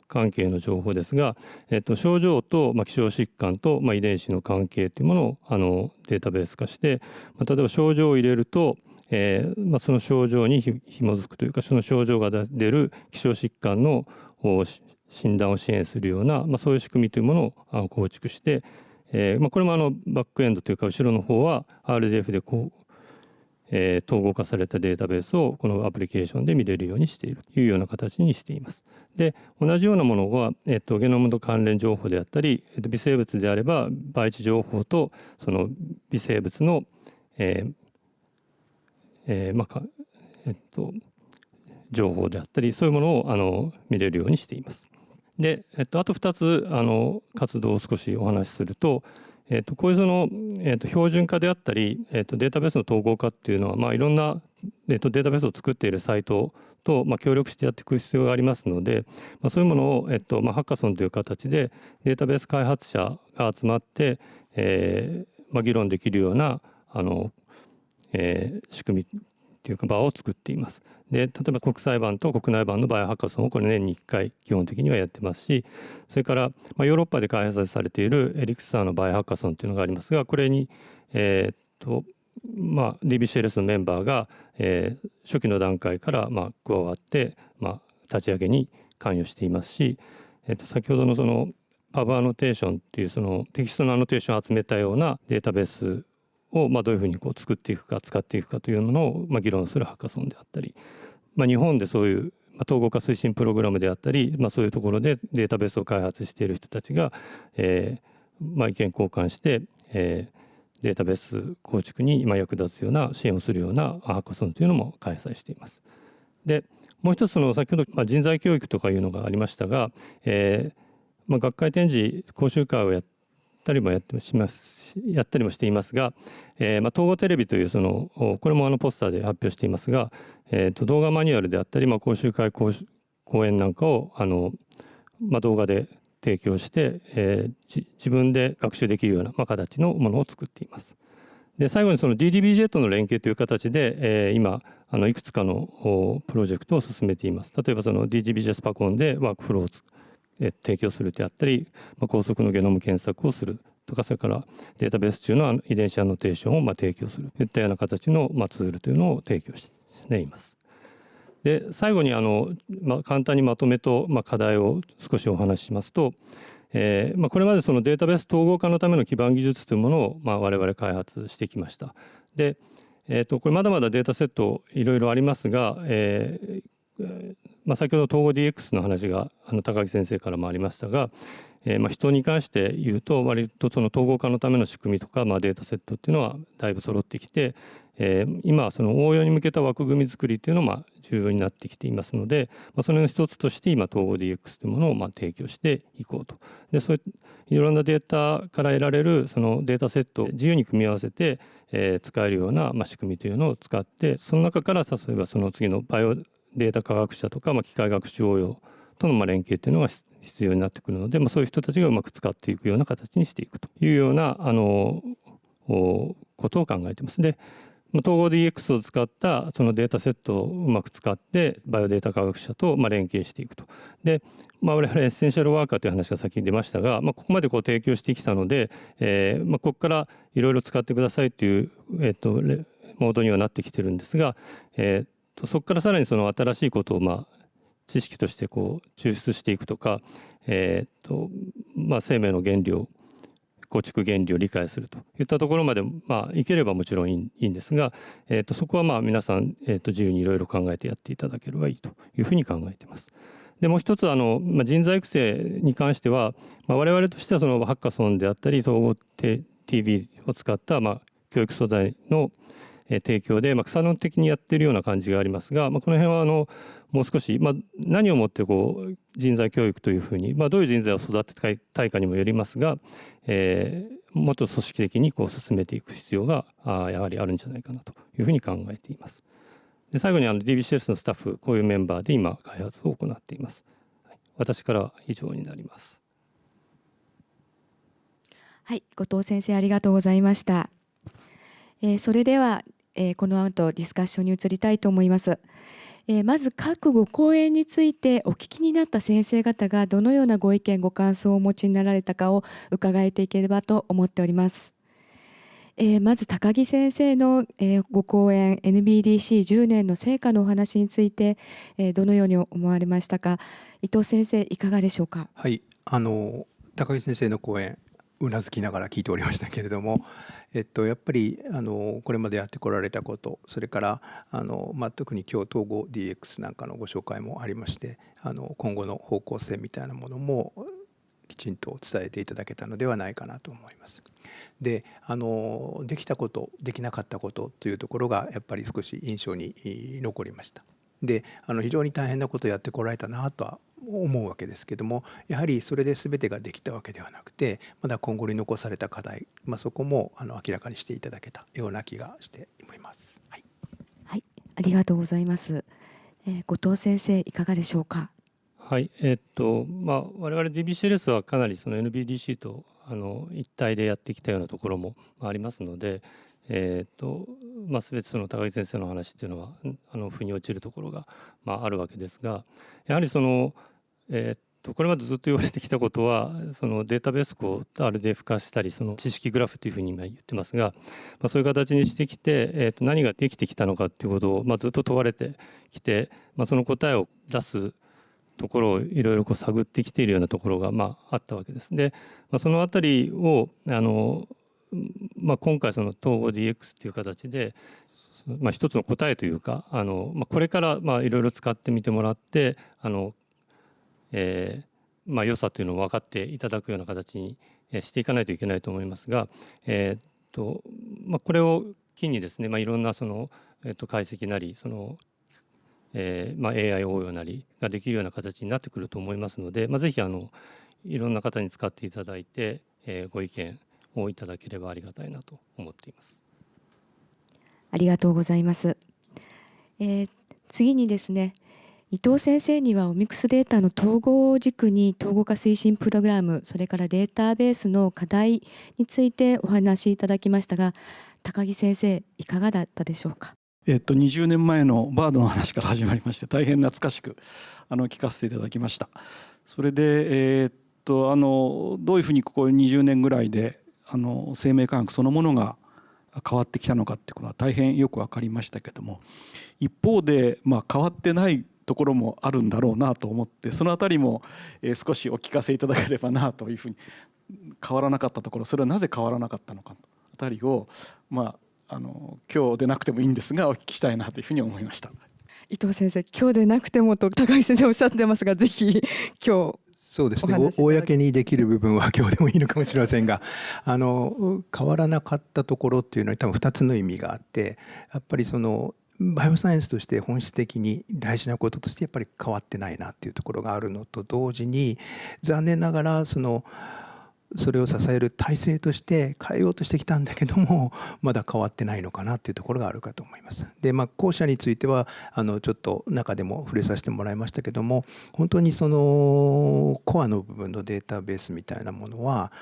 関係の情報ですが、えっと、症状と、まあ、希少疾患と、まあ、遺伝子の関係というものをあのデータベース化して、まあ、例えば症状を入れると、えーまあ、その症状にひ紐づくというかその症状が出る希少疾患の診断を支援するような、まあ、そういう仕組みというものを構築して、えーまあ、これもあのバックエンドというか後ろの方は RDF でこうえー、統合化されたデータベースをこのアプリケーションで見れるようにしているというような形にしています。で同じようなものは、えっと、ゲノムの関連情報であったり、えっと、微生物であれば培地情報とその微生物の、えーえーまあえっと、情報であったりそういうものをあの見れるようにしています。で、えっと、あと2つあの活動を少しお話しすると、えー、とこういうその、えー、と標準化であったり、えー、とデータベースの統合化っていうのは、まあ、いろんな、えー、とデータベースを作っているサイトと、まあ、協力してやっていく必要がありますので、まあ、そういうものを、えーとまあ、ハッカソンという形でデータベース開発者が集まって、えーまあ、議論できるようなあの、えー、仕組みっていうか場を作っています。で例えば国際版と国内版のバイオハッカソンをこれ年に1回基本的にはやってますしそれから、まあ、ヨーロッパで開発されているエリクサーのバイオハッカソンっていうのがありますがこれに、えー、っとまあ、DBCLS のメンバーが、えー、初期の段階から、まあ、加わって、まあ、立ち上げに関与していますし、えー、と先ほどのそのパブアノテーションっていうそのテキストのアノテーションを集めたようなデータベースをまあどういうふうにこう作っていくか使っていくかというのをまあ議論するハッカソンであったり、まあ、日本でそういう統合化推進プログラムであったり、まあ、そういうところでデータベースを開発している人たちが、えーまあ、意見交換して、えー、データベース構築に今役立つような支援をするようなハッカソンというのも開催しています。でもう一つの先ほど、まあ、人材教育とかいうのがありましたが、えーまあ、学会展示講習会をやったりもやってしますやったりもしていますが、えーまあ、統合テレビというそのこれもあのポスターで発表していますが、えー、と動画マニュアルであったり、まあ、講習会講講演なんかをあの、まあ、動画で提供して、えー、自分で学習できるような、まあ、形のものを作っています。で最後にその DDBJ との連携という形で、えー、今あのいくつかのプロジェクトを進めています。例えばその DDBJ スパコンでワークフローを提供するであったり、まあ、高速のゲノム検索をするとかそれからデータベース中の遺伝子アノテーションをま提供するといったような形のまツールというのを提供しています。で最後にあの、まあ、簡単にまとめと、まあ、課題を少しお話ししますと、えーまあ、これまでそのデータベース統合化のための基盤技術というものを、まあ、我々開発してきました。で、えー、とこれまだまだデータセットいろいろありますが、えーまあ、先ほど統合 DX の話があの高木先生からもありましたが、えー、まあ人に関して言うと割とその統合化のための仕組みとか、まあ、データセットっていうのはだいぶ揃ってきて、えー、今その応用に向けた枠組み作りっていうのも重要になってきていますので、まあ、その一つとして今統合 DX というものをまあ提供していこうと。でそういろんなデータから得られるそのデータセットを自由に組み合わせて、え、使えるようなま仕組みというのを使ってその中から例えばその次のバイオデータ科学者とか、まあ、機械学習応用とのまあ連携っていうのが必要になってくるので、まあ、そういう人たちがうまく使っていくような形にしていくというようなあのことを考えてます。で統合 DX を使ったそのデータセットをうまく使ってバイオデータ科学者とまあ連携していくと。で、まあ、我々エッセンシャルワーカーという話が先に出ましたが、まあ、ここまでこう提供してきたので、えーまあ、ここからいろいろ使ってくださいという、えー、とモードにはなってきてるんですが、えー、そこからさらにその新しいことをまあ知識としてこう抽出していくとか、えーとまあ、生命の原理を構築原理を理解するといったところまで、まあ、いければもちろんいいんですが、えー、とそこはまあ皆さん、えー、と自由にいろいろ考えてやっていただければいいというふうに考えています。でもう一つあの、まあ、人材育成に関しては、まあ、我々としてはそのハッカソンであったり統合 TV を使った、まあ、教育素材の提供で、まあ、草の的にやってるような感じがありますが、まあ、この辺はあのもう少し、まあ、何をもってこう人材教育というふうに、まあ、どういう人材を育てたいかにもよりますが、えー、もっと組織的にこう進めていく必要があやはりあるんじゃないかなというふうに考えています。で最後にあの DBCS のスタッフこういうメンバーで今開発を行っています。私からは以上になります。はい、後藤先生ありがとうございました。えー、それでは、えー、この後ディスカッションに移りたいと思います。えー、まず各ご講演についてお聞きになった先生方がどのようなご意見ご感想をお持ちになられたかを伺えていければと思っております。えー、まず高木先生の、えー、ご講演 NBDC10 年の成果のお話について、えー、どのように思われましたか？伊藤先生いかがでしょうか？はいあの高木先生の講演うなずきながら聞いておりましたけれども、えっと、やっぱりあのこれまでやってこられたことそれからあの、まあ、特に今日統合 DX なんかのご紹介もありましてあの今後の方向性みたいなものもきちんと伝えていただけたのではないかなと思います。であのできたことできなかったことというところがやっぱり少し印象に残りました。であの非常に大変なことをやってこられたなとは思うわけですけどもやはりそれで全てができたわけではなくてまだ今後に残された課題、まあ、そこもあの明らかにしていただけたような気がしております。はい、はい、ありがとうございます。えー、後藤先生いかがでしょうか？はい、えー、っとまあ我々 DBCLS はかなりその NBDC とあの一体でやってきたようなところもありますので、えーとまあ、全てその高木先生の話っていうのはあの腑に落ちるところが、まあ、あるわけですがやはりその、えーとこれまでずっと言われてきたことは そのデータベースを RDF 化したりその知識グラフというふうに今言ってますが、まあ、そういう形にしてきて、えー、と何ができてきたのかっていうことを、まあ、ずっと問われてきて、まあ、その答えを出すところをいろいろこう探ってきているようなところがまああったわけです。で、まあ、そのあたりをあのまあ、今回その統合 DX っていう形で、まあ、一つの答えというかあの、まあ、これからいろいろ使ってみてもらってあの、えーまあ、良さというのを分かっていただくような形にしていかないといけないと思いますが、えーとまあ、これを機にですね、まあ、いろんなその、えー、と解析なりその、えーまあ、AI 応用なりができるような形になってくると思いますので、まあ、ぜひあのいろんな方に使っていただいて、えー、ご意見をいただければありがたいなと思っています。ありがとうございます。えー、次にですね、伊藤先生にはオミクスデータの統合軸に統合化推進プログラムそれからデータベースの課題についてお話しいただきましたが高木先生いかがだったでしょうか？えっと、20年前のバードの話から始まりまして大変懐かしくあの聞かせていただきました。それで、えー、っとあのどういうふうにここ20年ぐらいであの生命科学そのものが変わってきたのかっていうことは大変よく分かりましたけども一方で、まあ、変わってないところもあるんだろうなと思ってその辺りも、え少しお聞かせいただければなというふうに変わらなかったところそれはなぜ変わらなかったのかあたりを、まあ、あの今日でなくてもいいんですがお聞きしたいなというふうに思いました。伊藤先生今日でなくてもと高井先生おっしゃってますがぜひ今日そうですね公にできる部分は今日でもいいのかもしれませんがあの変わらなかったところっていうのは多分2つの意味があってやっぱりそのバイオサイエンスとして本質的に大事なこととしてやっぱり変わってないなっていうところがあるのと同時に残念ながらそのそれを支える体制として変えようとしてきたんだけどもまだ変わってないのかなっていうところがあるかと思います。でまあ後者についてはあのちょっと中でも触れさせてもらいましたけども本当にそのコアの部分のデータベースみたいなものは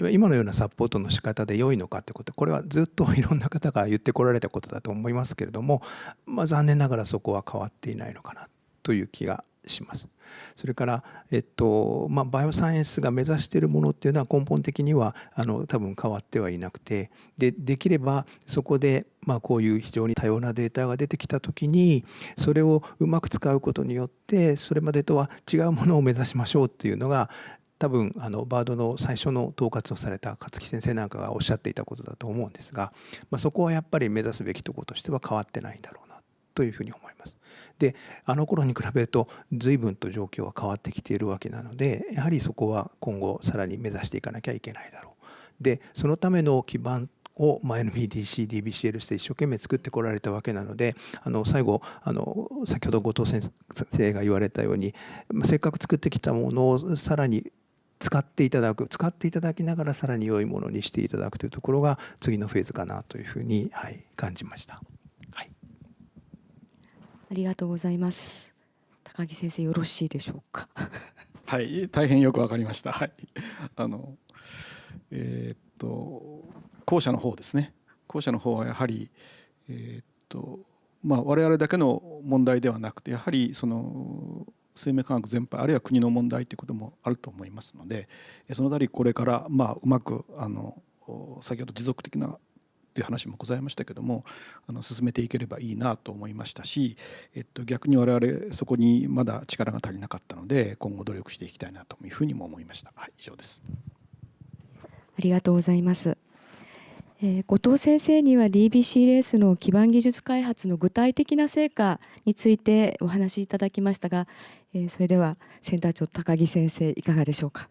今のようなサポートの仕方で良いのかってことこれはずっといろんな方が言ってこられたことだと思いますけれども、まあ、残念ながらそこは変わっていないのかなという気がします。それから、えっとまあ、バイオサイエンスが目指しているものっていうのは根本的にはあの多分変わってはいなくてでできればそこで、まあ、こういう非常に多様なデータが出てきた時にそれをうまく使うことによってそれまでとは違うものを目指しましょうっていうのが多分あのバードの最初の統括をされた勝木先生なんかがおっしゃっていたことだと思うんですが、まあ、そこはやっぱり目指すべきところとしては変わってないんだろうなというふうに思います。であの頃に比べると随分と状況は変わってきているわけなのでやはりそこは今後さらに目指していかなきゃいけないだろう。でそのための基盤を、まあ、NBDC、DBCL して一生懸命作ってこられたわけなのであの最後あの先ほど後藤先生が言われたように、まあ、せっかく作ってきたものをさらに使っていただく使っていただきながらさらに良いものにしていただくというところが次のフェーズかなというふうに、はい、感じました。はい、ありがとうございます。高木先生よろしいでしょうか？はい、大変よくわかりました。はい、あのえー、っと後者の方ですね。後者の方はやはりえー、っとまあ我々だけの問題ではなくてやはりその生命科学全般あるいは国の問題ということもあると思いますのでそのあたりこれからまあうまくあの先ほど持続的なという話もございましたけどもあの進めていければいいなと思いましたし、えっと、逆に我々そこにまだ力が足りなかったので今後努力していきたいなというふうにも思いました。はい、以上です。ありがとうございます。えー、後藤先生には DBC レースの基盤技術開発の具体的な成果についてお話しいただきましたが、えー、それではセンター長高木先生いかがでしょうか？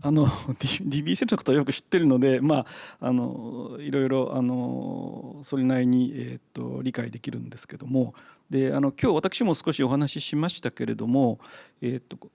あの DBC のことはよく知ってるので、まあ、あのいろいろあのそれなりに、えーと、理解できるんですけどもであの今日私も少しお話ししましたけれども、えーと、後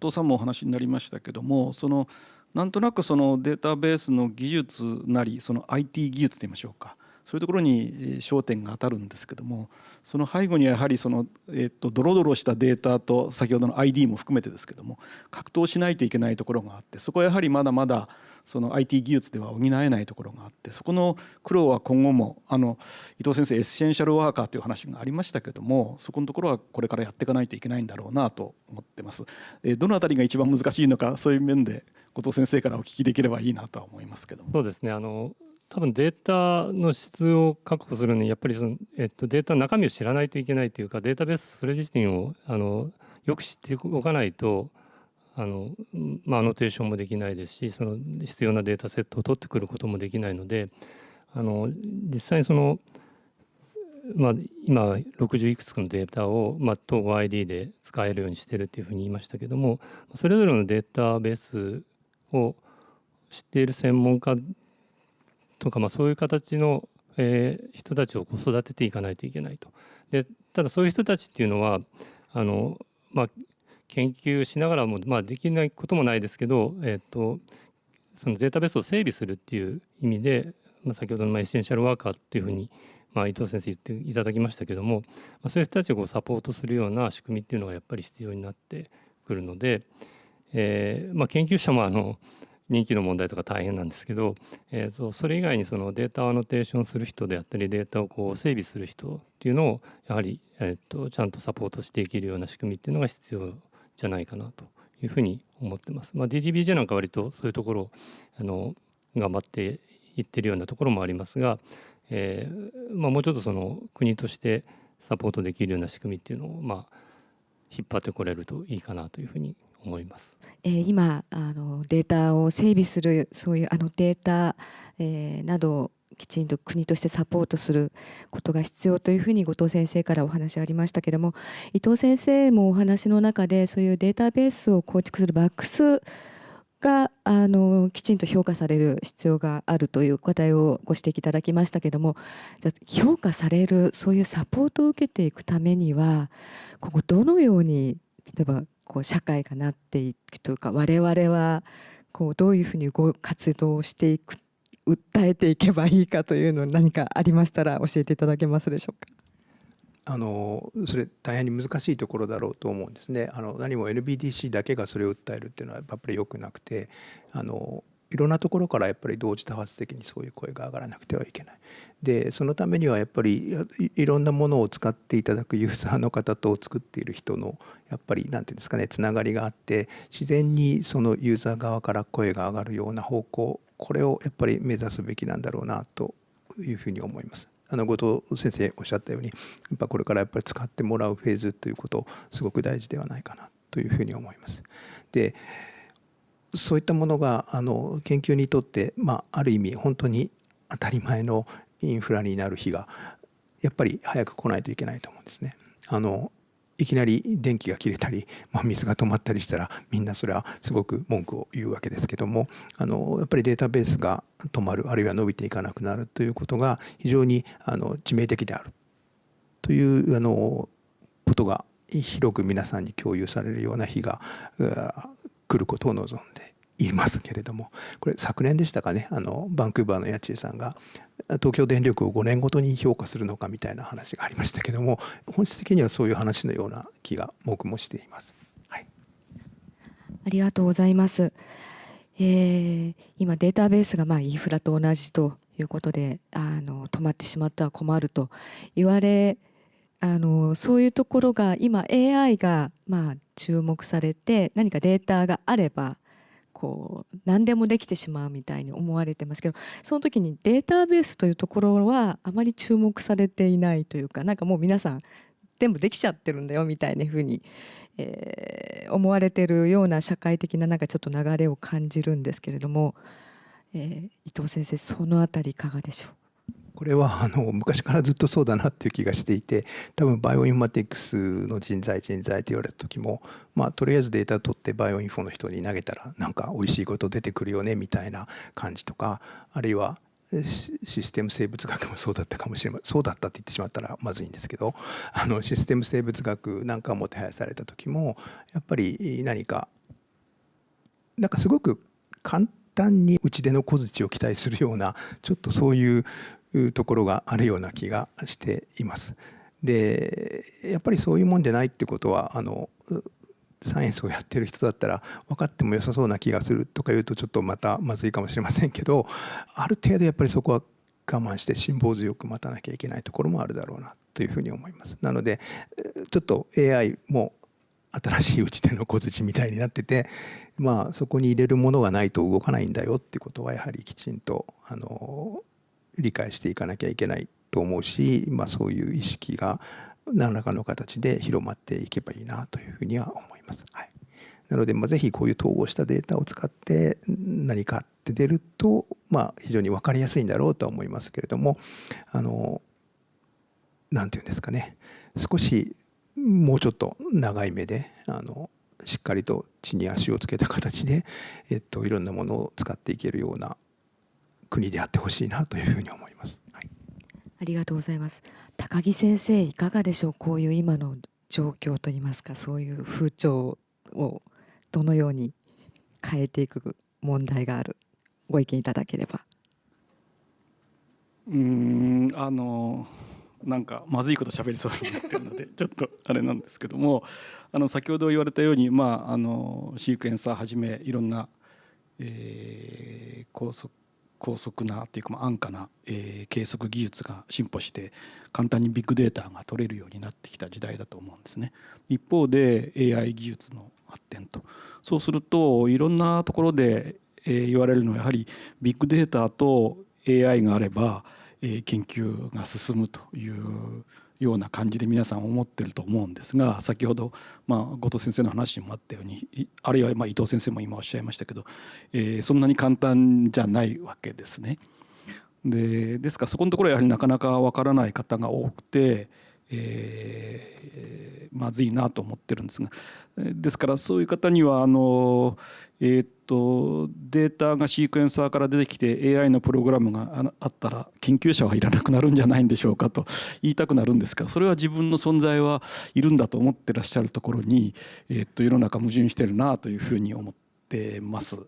藤さんもお話になりましたけどもそのなんとなくそのデータベースの技術なりその IT 技術といいましょうか。そういうところに焦点が当たるんですけどもその背後にはやはりその、えっと、ドロドロしたデータと先ほどの ID も含めてですけども格闘しないといけないところがあってそこはやはりまだまだその IT 技術では補えないところがあってそこの苦労は今後もあの伊藤先生エッセンシャルワーカーという話がありましたけどもそこのところはこれからやっていかないといけないんだろうなと思ってます。えどのあたりが一番難しいのかそういう面で後藤先生からお聞きできればいいなとは思いますけどそうですねあの多分データの質を確保するのにやっぱりその、えっと、データの中身を知らないといけないというかデータベースそれ自身をあのよく知っておかないとあの、まあ、アノテーションもできないですしその必要なデータセットを取ってくることもできないのであの実際にその、まあ、今60いくつかのデータを、まあ、統合 ID で使えるようにしてるっていうふうに言いましたけどもそれぞれのデータベースを知っている専門家とか、まあ、そういう形の、えー、人たちを育てていかないといけないと。でただそういう人たちっていうのはあの、まあ、研究しながらも、まあ、できないこともないですけど、えーと、そのデータベースを整備するっていう意味で、まあ、先ほどのエッセンシャルワーカーっていうふうに、まあ、伊藤先生言っていただきましたけども、まあ、そういう人たちをサポートするような仕組みっていうのがやっぱり必要になってくるので、えーまあ、研究者もあの人気の問題とか大変なんですけど、えー、とそれ以外にそのデータをアノテーションする人であったりデータをこう整備する人っていうのをやはり、えー、とちゃんとサポートしていけるような仕組みっていうのが必要じゃないかなというふうに思ってます。まあ、DDBJ なんか割とそういうところあの頑張っていってるようなところもありますが、えーまあ、もうちょっとその国としてサポートできるような仕組みっていうのを、まあ、引っ張ってこれるといいかなというふうに思います。えー、今あのデータを整備するそういうあのデータ、えー、などきちんと国としてサポートすることが必要というふうに後藤先生からお話ありましたけども伊藤先生もお話の中でそういうデータベースを構築するバックスがあのきちんと評価される必要があるという課題をご指摘いただきましたけども評価されるそういうサポートを受けていくためにはここどのように例えばこう社会がなっていくというか我々はこうどういうふうに活動していく訴えていけばいいかというの何かありましたら教えていただけますでしょうか？あのそれ大変に難しいところだろうと思うんですね。あの何も NBDC だけがそれを訴えるっていうのはやっぱり良くなくてあのいろんなところからやっぱり同時多発的にそういう声が上がらなくてはいけない。でそのためにはやっぱりいろんなものを使っていただくユーザーの方と作っている人のやっぱり何て言うんですかねつながりがあって自然にそのユーザー側から声が上がるような方向これをやっぱり目指すべきなんだろうなというふうに思います。あの後藤先生おっしゃったようにやっぱこれからやっぱり使ってもらうフェーズということすごく大事ではないかなというふうに思います。でそういったものがあの研究にとって、まあ、ある意味本当に当たり前のインフラになる日がやっぱり早く来ないといけないと思うんですね。あのいきなり電気が切れたり、まあ、水が止まったりしたらみんなそれはすごく文句を言うわけですけどもあのやっぱりデータベースが止まるあるいは伸びていかなくなるということが非常にあの致命的であるというあのことが広く皆さんに共有されるような日が来ることを望んで言いますけれどもこれ昨年でしたかねあのバンクーバーの家賃さんが東京電力を5年ごとに評価するのかみたいな話がありましたけども本質的にはそういう話のような気が僕もしています。はい、ありがとうございます。えー、今データベースがまあインフラと同じということであの止まってしまっては困ると言われあのそういうところが今 AI がまあ注目されて何かデータがあればこう何でもできてしまうみたいに思われてますけどその時にデータベースというところはあまり注目されていないというかなんかもう皆さん全部できちゃってるんだよみたいなふうに、えー、思われてるような社会的ななんかちょっと流れを感じるんですけれども、えー、伊藤先生その辺りいかがでしょう？これはあの昔からずっとそうだなっていう気がしていて多分バイオインフマティクスの人材人材って言われた時もまあとりあえずデータ取ってバイオインフォの人に投げたらなんか美味しいこと出てくるよねみたいな感じとかあるいはシステム生物学もそうだったかもしれませんそうだったって言ってしまったらまずいんですけどあのシステム生物学なんかも手配された時もやっぱり何かなんかすごく簡単に打ち出の小槌を期待するようなちょっとそういうところがあるような気がしています。でやっぱりそういうもんじゃないってことはあのサイエンスをやってる人だったら分かっても良さそうな気がするとか言うとちょっとまたまずいかもしれませんけどある程度やっぱりそこは我慢して辛抱強く待たなきゃいけないところもあるだろうなというふうに思います。なのでちょっと AI も新しい打ち手の小槌みたいになっててまあそこに入れるものがないと動かないんだよってことはやはりきちんとあの理解していかなきゃいけないと思うし、まあ、そういう意識が何らかの形で広まっていけばいいなというふうには思います。はい、なので、まあ、ぜひこういう統合したデータを使って何かって出ると、まあ、非常に分かりやすいんだろうとは思いますけれどもあの何て言うんですかね少しもうちょっと長い目であのしっかりと地に足をつけた形で、えっと、いろんなものを使っていけるような国であってほしいなというふうに思います、はい、ありがとうございます。高木先生いかがでしょう？こういう今の状況といいますかそういう風潮をどのように変えていく問題がある？ご意見いただければ。うんあのなんかまずいこと喋りそうになってるので ちょっとあれなんですけどもあの先ほど言われたように、まあ、あのシークエンサーはじめいろんな、えー、高速高速なというか安価な、えー、計測技術が進歩して簡単にビッグデータが取れるようになってきた時代だと思うんですね。一方で AI 技術の発展とそうするといろんなところで、えー、言われるのはやはりビッグデータと AI があれば、えー、研究が進むというような感じで皆さん思ってると思うんですが先ほど、まあ、後藤先生の話にもあったようにあるいはま伊藤先生も今おっしゃいましたけど、えー、そんなに簡単じゃないわけですね。でですからそこのところはやはりなかなかわからない方が多くて。えー、まずいなと思ってるんですがですからそういう方にはあの、えー、っとデータがシークエンサーから出てきて AI のプログラムがあったら研究者はいらなくなるんじゃないんでしょうかと言いたくなるんですがそれは自分の存在はいるんだと思ってらっしゃるところに、えー、っと世の中矛盾してるなというふうに思ってます、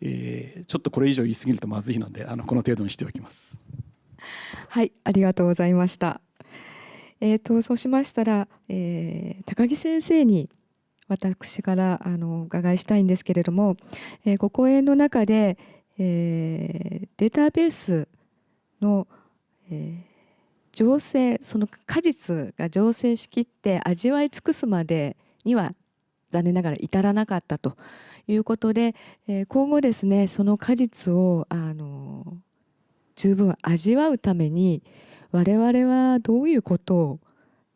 えー、ちょっとこれ以上言い過ぎるとまずいのであのこの程度にしておきます。はいありがとうございました。えーと、そうしましたら、えー、高木先生に私からあのお伺いしたいんですけれども、えー、ご講演の中で、えー、データベースの、えー、醸成その果実が醸成しきって味わい尽くすまでには残念ながら至らなかったということで、え、今後ですねその果実をあの十分味わうために我々はどういうことを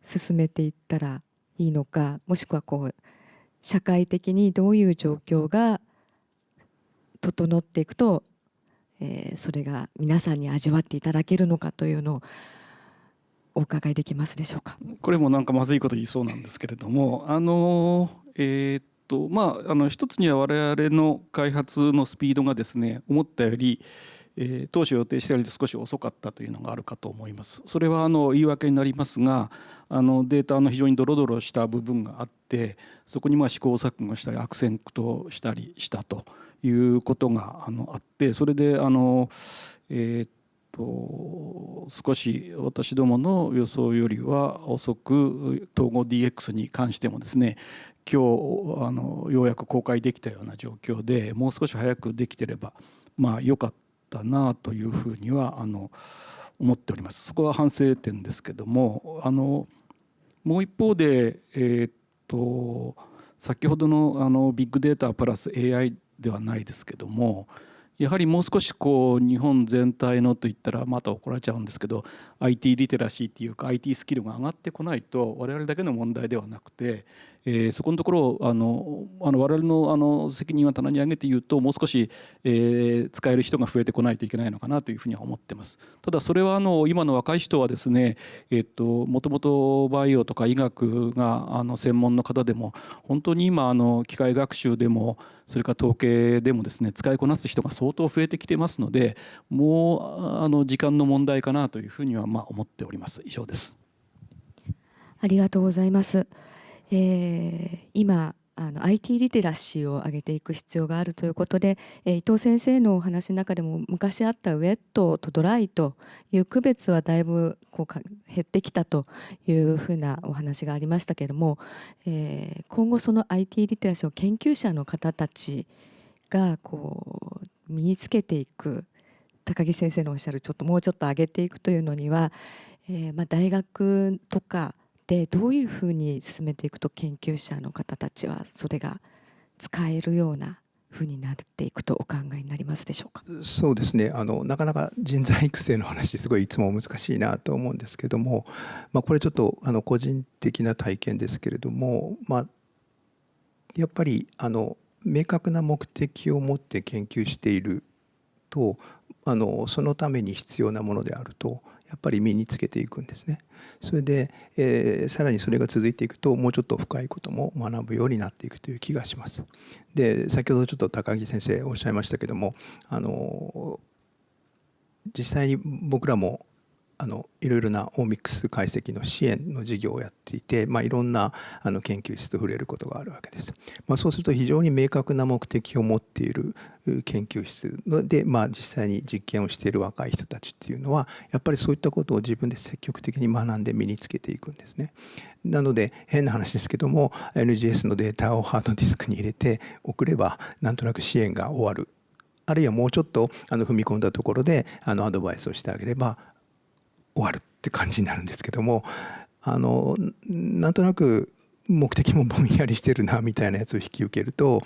進めていったらいいのかもしくはこう社会的にどういう状況が整っていくと、えー、それが皆さんに味わっていただけるのかというのをお伺いできますでしょうか。これもなんかまずいこと言いそうなんですけれどもあのえー、っとまああの一つには我々の開発のスピードがですね思ったよりえー、当初予定してより少し遅かったというのがあるかと思います。それはあの言い訳になりますがあのデータの非常にドロドロした部分があってそこにまあ試行錯誤したり悪戦苦闘したりしたということがあのあってそれであの、えー、と少し私どもの予想よりは遅く統合 DX に関してもですね今日あのようやく公開できたような状況でもう少し早くできてればまあ良かったなというふうにはあの思っております。そこは反省点ですけどもあのもう一方で、えー、っと先ほどのあのビッグデータプラス AI ではないですけどもやはりもう少しこう日本全体のといったらまた怒られちゃうんですけど IT リテラシーっていうか IT スキルが上がってこないと我々だけの問題ではなくて、えー、そこのところをあのあの我々のあの責任は棚に上げて言うともう少し、えー、使える人が増えてこないといけないのかなというふうには思ってます。ただそれはあの今の若い人はですね、えっともともとバイオとか医学があの専門の方でも本当に今あの機械学習でもそれから統計でもですね使いこなす人が相当増えてきてますのでもうあの時間の問題かなというふうにはまあ思っております。以上です。ありがとうございます、えー、今あの IT リテラシーを上げていく必要があるということで、えー、伊藤先生のお話の中でも昔あったウェットとドライという区別はだいぶこうか減ってきたというふうなお話がありましたけれども、えー、今後その IT リテラシーを研究者の方たちがこう身につけていく高木先生のおっしゃるちょっともうちょっと上げていくというのには、えー、まあ大学とかでどういうふうに進めていくと研究者の方たちはそれが使えるようなふうになっていくとお考えになりますでしょうか？そうですねあのなかなか人材育成の話すごいいつも難しいなと思うんですけども、まあ、これちょっとあの個人的な体験ですけれども、まあ、やっぱりあの明確な目的を持って研究しているとあのそのために必要なものであるとやっぱり身につけていくんですね。それで、えー、さらにそれが続いていくともうちょっと深いことも学ぶようになっていくという気がします。で先ほどちょっと高木先生おっしゃいましたけどもあの実際に僕らもあのいろいろなオーミックス解析の支援の事業をやっていて、まあ、いろんなあの研究室と触れることがあるわけです。まあ、そうすると非常に明確な目的を持っている研究室で、まあ、実際に実験をしている若い人たちっていうのはやっぱりそういったことを自分で積極的に学んで身につけていくんですね。なので変な話ですけども NGS のデータをハードディスクに入れて送ればなんとなく支援が終わるあるいはもうちょっとあの踏み込んだところであのアドバイスをしてあげれば終わるって感じになるんですけどもあのなんとなく目的もぼんやりしてるなみたいなやつを引き受けると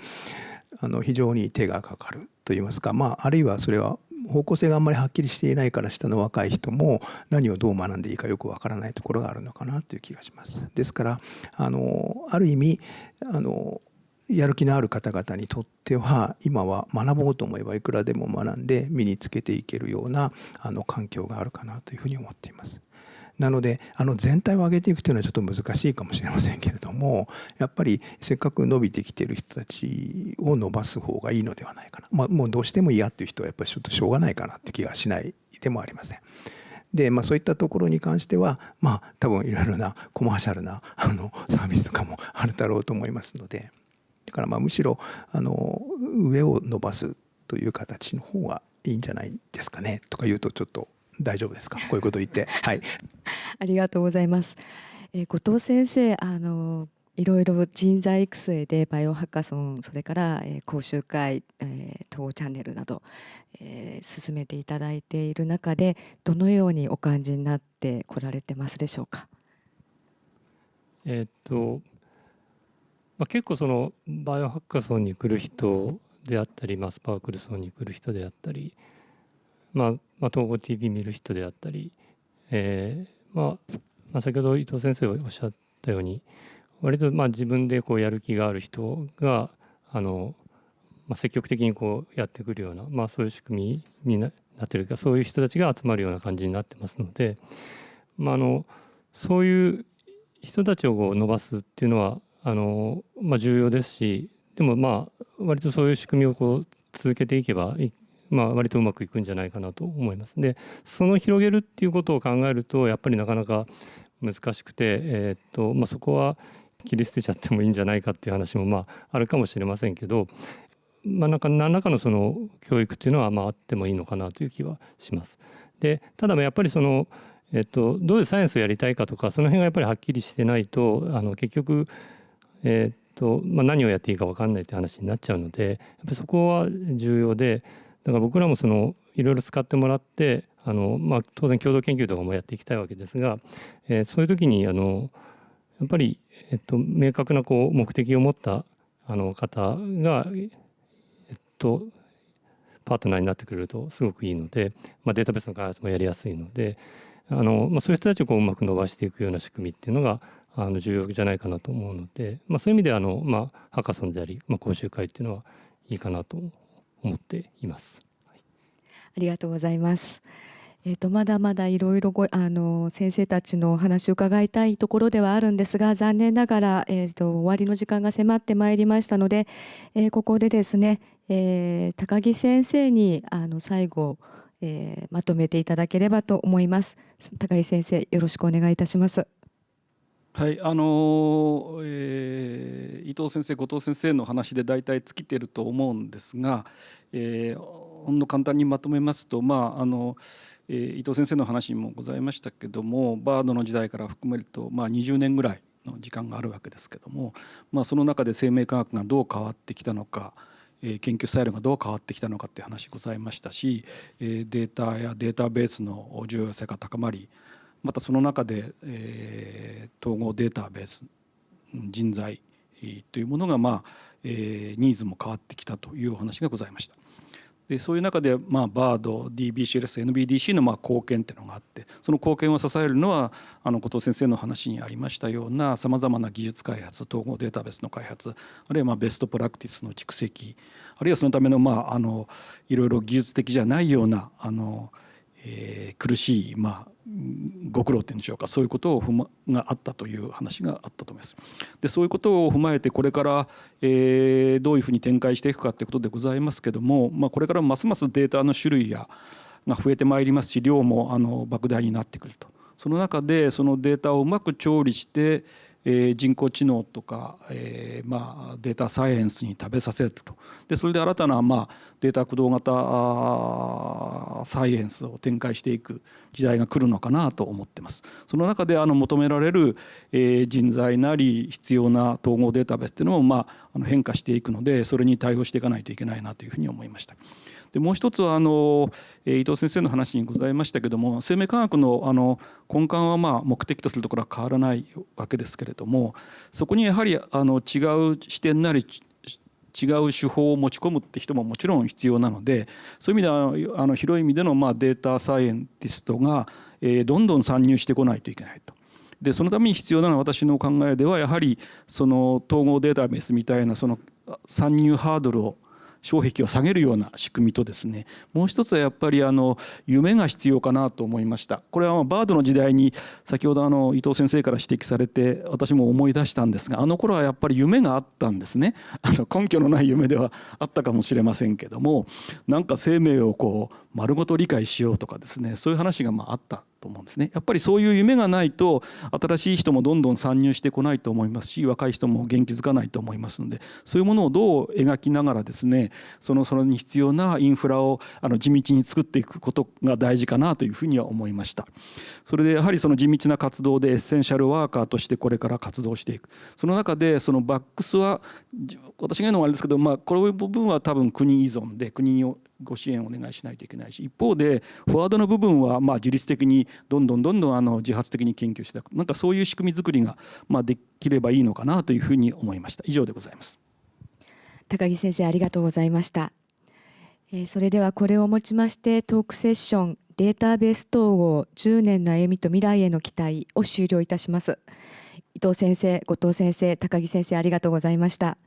あの非常に手がかかるといいますか、まあ、あるいはそれは方向性があんまりはっきりしていないから下の若い人も何をどう学んでいいかよくわからないところがあるのかなという気がします。ですからあのある意味あのやる気のある方々にとっては今は学ぼうと思えばいくらでも学んで身につけていけるようなあの環境があるかなというふうに思っています。なのであの全体を上げていくというのはちょっと難しいかもしれませんけれどもやっぱりせっかく伸びてきてる人たちを伸ばす方がいいのではないかな、まあ、もうどうしても嫌っていう人はやっぱりちょっとしょうがないかなって気がしないでもありません。で、まあ、そういったところに関しては、まあ、多分いろいろなコマーシャルなあのサービスとかもあるだろうと思いますので。だからまあむしろあの上を伸ばすという形の方がいいんじゃないですかねとか言うとちょっと大丈夫ですか？こういうこと言って。はい。ありがとうございます、えー、後藤先生あのいろいろ人材育成でバイオハッカソンそれから、えー、講習会、えー、当チャンネルなど、えー、進めていただいている中でどのようにお感じになってこられてますでしょうか？えっとまあ、結構そのバイオハッカソンに来る人であったり、まあ、スパークルソンに来る人であったり、まあまあ、統合 TV 見る人であったり、えーまあまあ、先ほど伊藤先生がおっしゃったように割とまあ自分でこうやる気がある人があの、まあ、積極的にこうやってくるような、まあ、そういう仕組みになってるかそういう人たちが集まるような感じになってますので、まあ、あのそういう人たちをこう伸ばすっていうのはあの、まあ、重要ですしでもまあ割とそういう仕組みをこう続けていけばまあ、割とうまくいくんじゃないかなと思います。でその広げるっていうことを考えるとやっぱりなかなか難しくて、えー、っとまあ、そこは切り捨てちゃってもいいんじゃないかっていう話もまああるかもしれませんけど、まあ、なんか何らかのその教育っていうのはまああってもいいのかなという気はします。でただやっぱりそのえっと、どういうサイエンスをやりたいかとかその辺がやっぱりはっきりしてないとあの結局、えっとまあ、何をやっていいか分かんないって話になっちゃうのでやっぱそこは重要でだから僕らもそのいろいろ使ってもらってあの、まあ、当然共同研究とかもやっていきたいわけですが、えー、そういう時にあのやっぱり、えっと、明確なこう目的を持ったあの方が、えっと、パートナーになってくれるとすごくいいので、まあ、データベースの開発もやりやすいのであの、まあ、そういう人たちをこううまく伸ばしていくような仕組みっていうのがあの重要じゃないかなと思うので、まあ、そういう意味であの、まあ、ハカソンであり、まあ、講習会っていうのはいいかなと思っています。ありがとうございます。えーと、まだまだいろいろごあの先生たちのお話を伺いたいところではあるんですが残念ながら、えーと、終わりの時間が迫ってまいりましたので、えー、ここでですね、えー、高木先生にあの最後、えー、まとめていただければと思います。高木先生よろしくお願いいたします。はいあのえー、伊藤先生後藤先生の話で大体尽きてると思うんですが、えー、ほんの簡単にまとめますとまああの、えー、伊藤先生の話にもございましたけどもバードの時代から含めると、まあ、20年ぐらいの時間があるわけですけども、まあ、その中で生命科学がどう変わってきたのか、えー、研究スタイルがどう変わってきたのかっていう話ございましたし、えー、データやデータベースの重要性が高まりまたその中で、えー、統合データベース人材というものが、まあえー、ニーズも変わってきたというお話がございました。でそういう中で、まあ、バード DBCLS NBDC のまあ貢献っていうのがあってその貢献を支えるのはあの後藤先生の話にありましたようなさまざまな技術開発統合データベースの開発あるいはまあベストプラクティスの蓄積あるいはそのためのまああのいろいろ技術的じゃないようなあの、えー、苦しいまあご苦労っていうんでしょうかそういうことを踏まがあったという話があったと思います。でそういうことを踏まえてこれから、えー、どういうふうに展開していくかということでございますけども、まあ、これからますますデータの種類やが増えてまいりますし量もあの莫大になってくると。その中でそのデータをうまく調理してえー、人工知能とか、えーまあ、データサイエンスに食べさせるとでそれで新たな、まあ、データ駆動型サイエンスを展開していく時代が来るのかなと思ってます。その中であの求められる、えー、人材なり必要な統合データベースっていうのも、まあ、あの変化していくのでそれに対応していかないといけないなというふうに思いました。でもう一つはあの伊藤先生の話にございましたけども生命科学のあの根幹はまあ目的とするところは変わらないわけですけれどもそこにやはりあの違う視点なり違う手法を持ち込むって人ももちろん必要なのでそういう意味ではあの広い意味でのまあデータサイエンティストが、えどんどん参入してこないといけないと。でそのために必要なのは私の考えではやはりその統合データベースみたいなその参入ハードルを障壁を下げるような仕組みとですねもう一つはやっぱりあの夢が必要かなと思いました。これはバードの時代に先ほどあの伊藤先生から指摘されて私も思い出したんですがあの頃はやっぱり夢があったんですね。あの根拠のない夢ではあったかもしれませんけどもなんか生命をこう丸ごと理解しようとかですねそういう話がまああったと思うんですね。やっぱりそういう夢がないと新しい人もどんどん参入してこないと思いますし若い人も元気づかないと思いますのでそういうものをどう描きながらですねそのそれに必要なインフラをあの地道に作っていくことが大事かなというふうには思いました。それでやはりその地道な活動でエッセンシャルワーカーとしてこれから活動していく。その中でそのバックスは私が言うのはあれですけど、まあ、この部分は多分国依存で国にご支援をお願いしないといけないし一方でフォワードの部分はま自律的にどんどんどんどんあの自発的に研究していく。なんかそういう仕組み作りがまできればいいのかなというふうに思いました。以上でございます。高木先生ありがとうございました、それではこれをもちましてトークセッションデータベース統合10年の歩みと未来への期待を終了いたします。伊藤先生後藤先生高木先生ありがとうございました。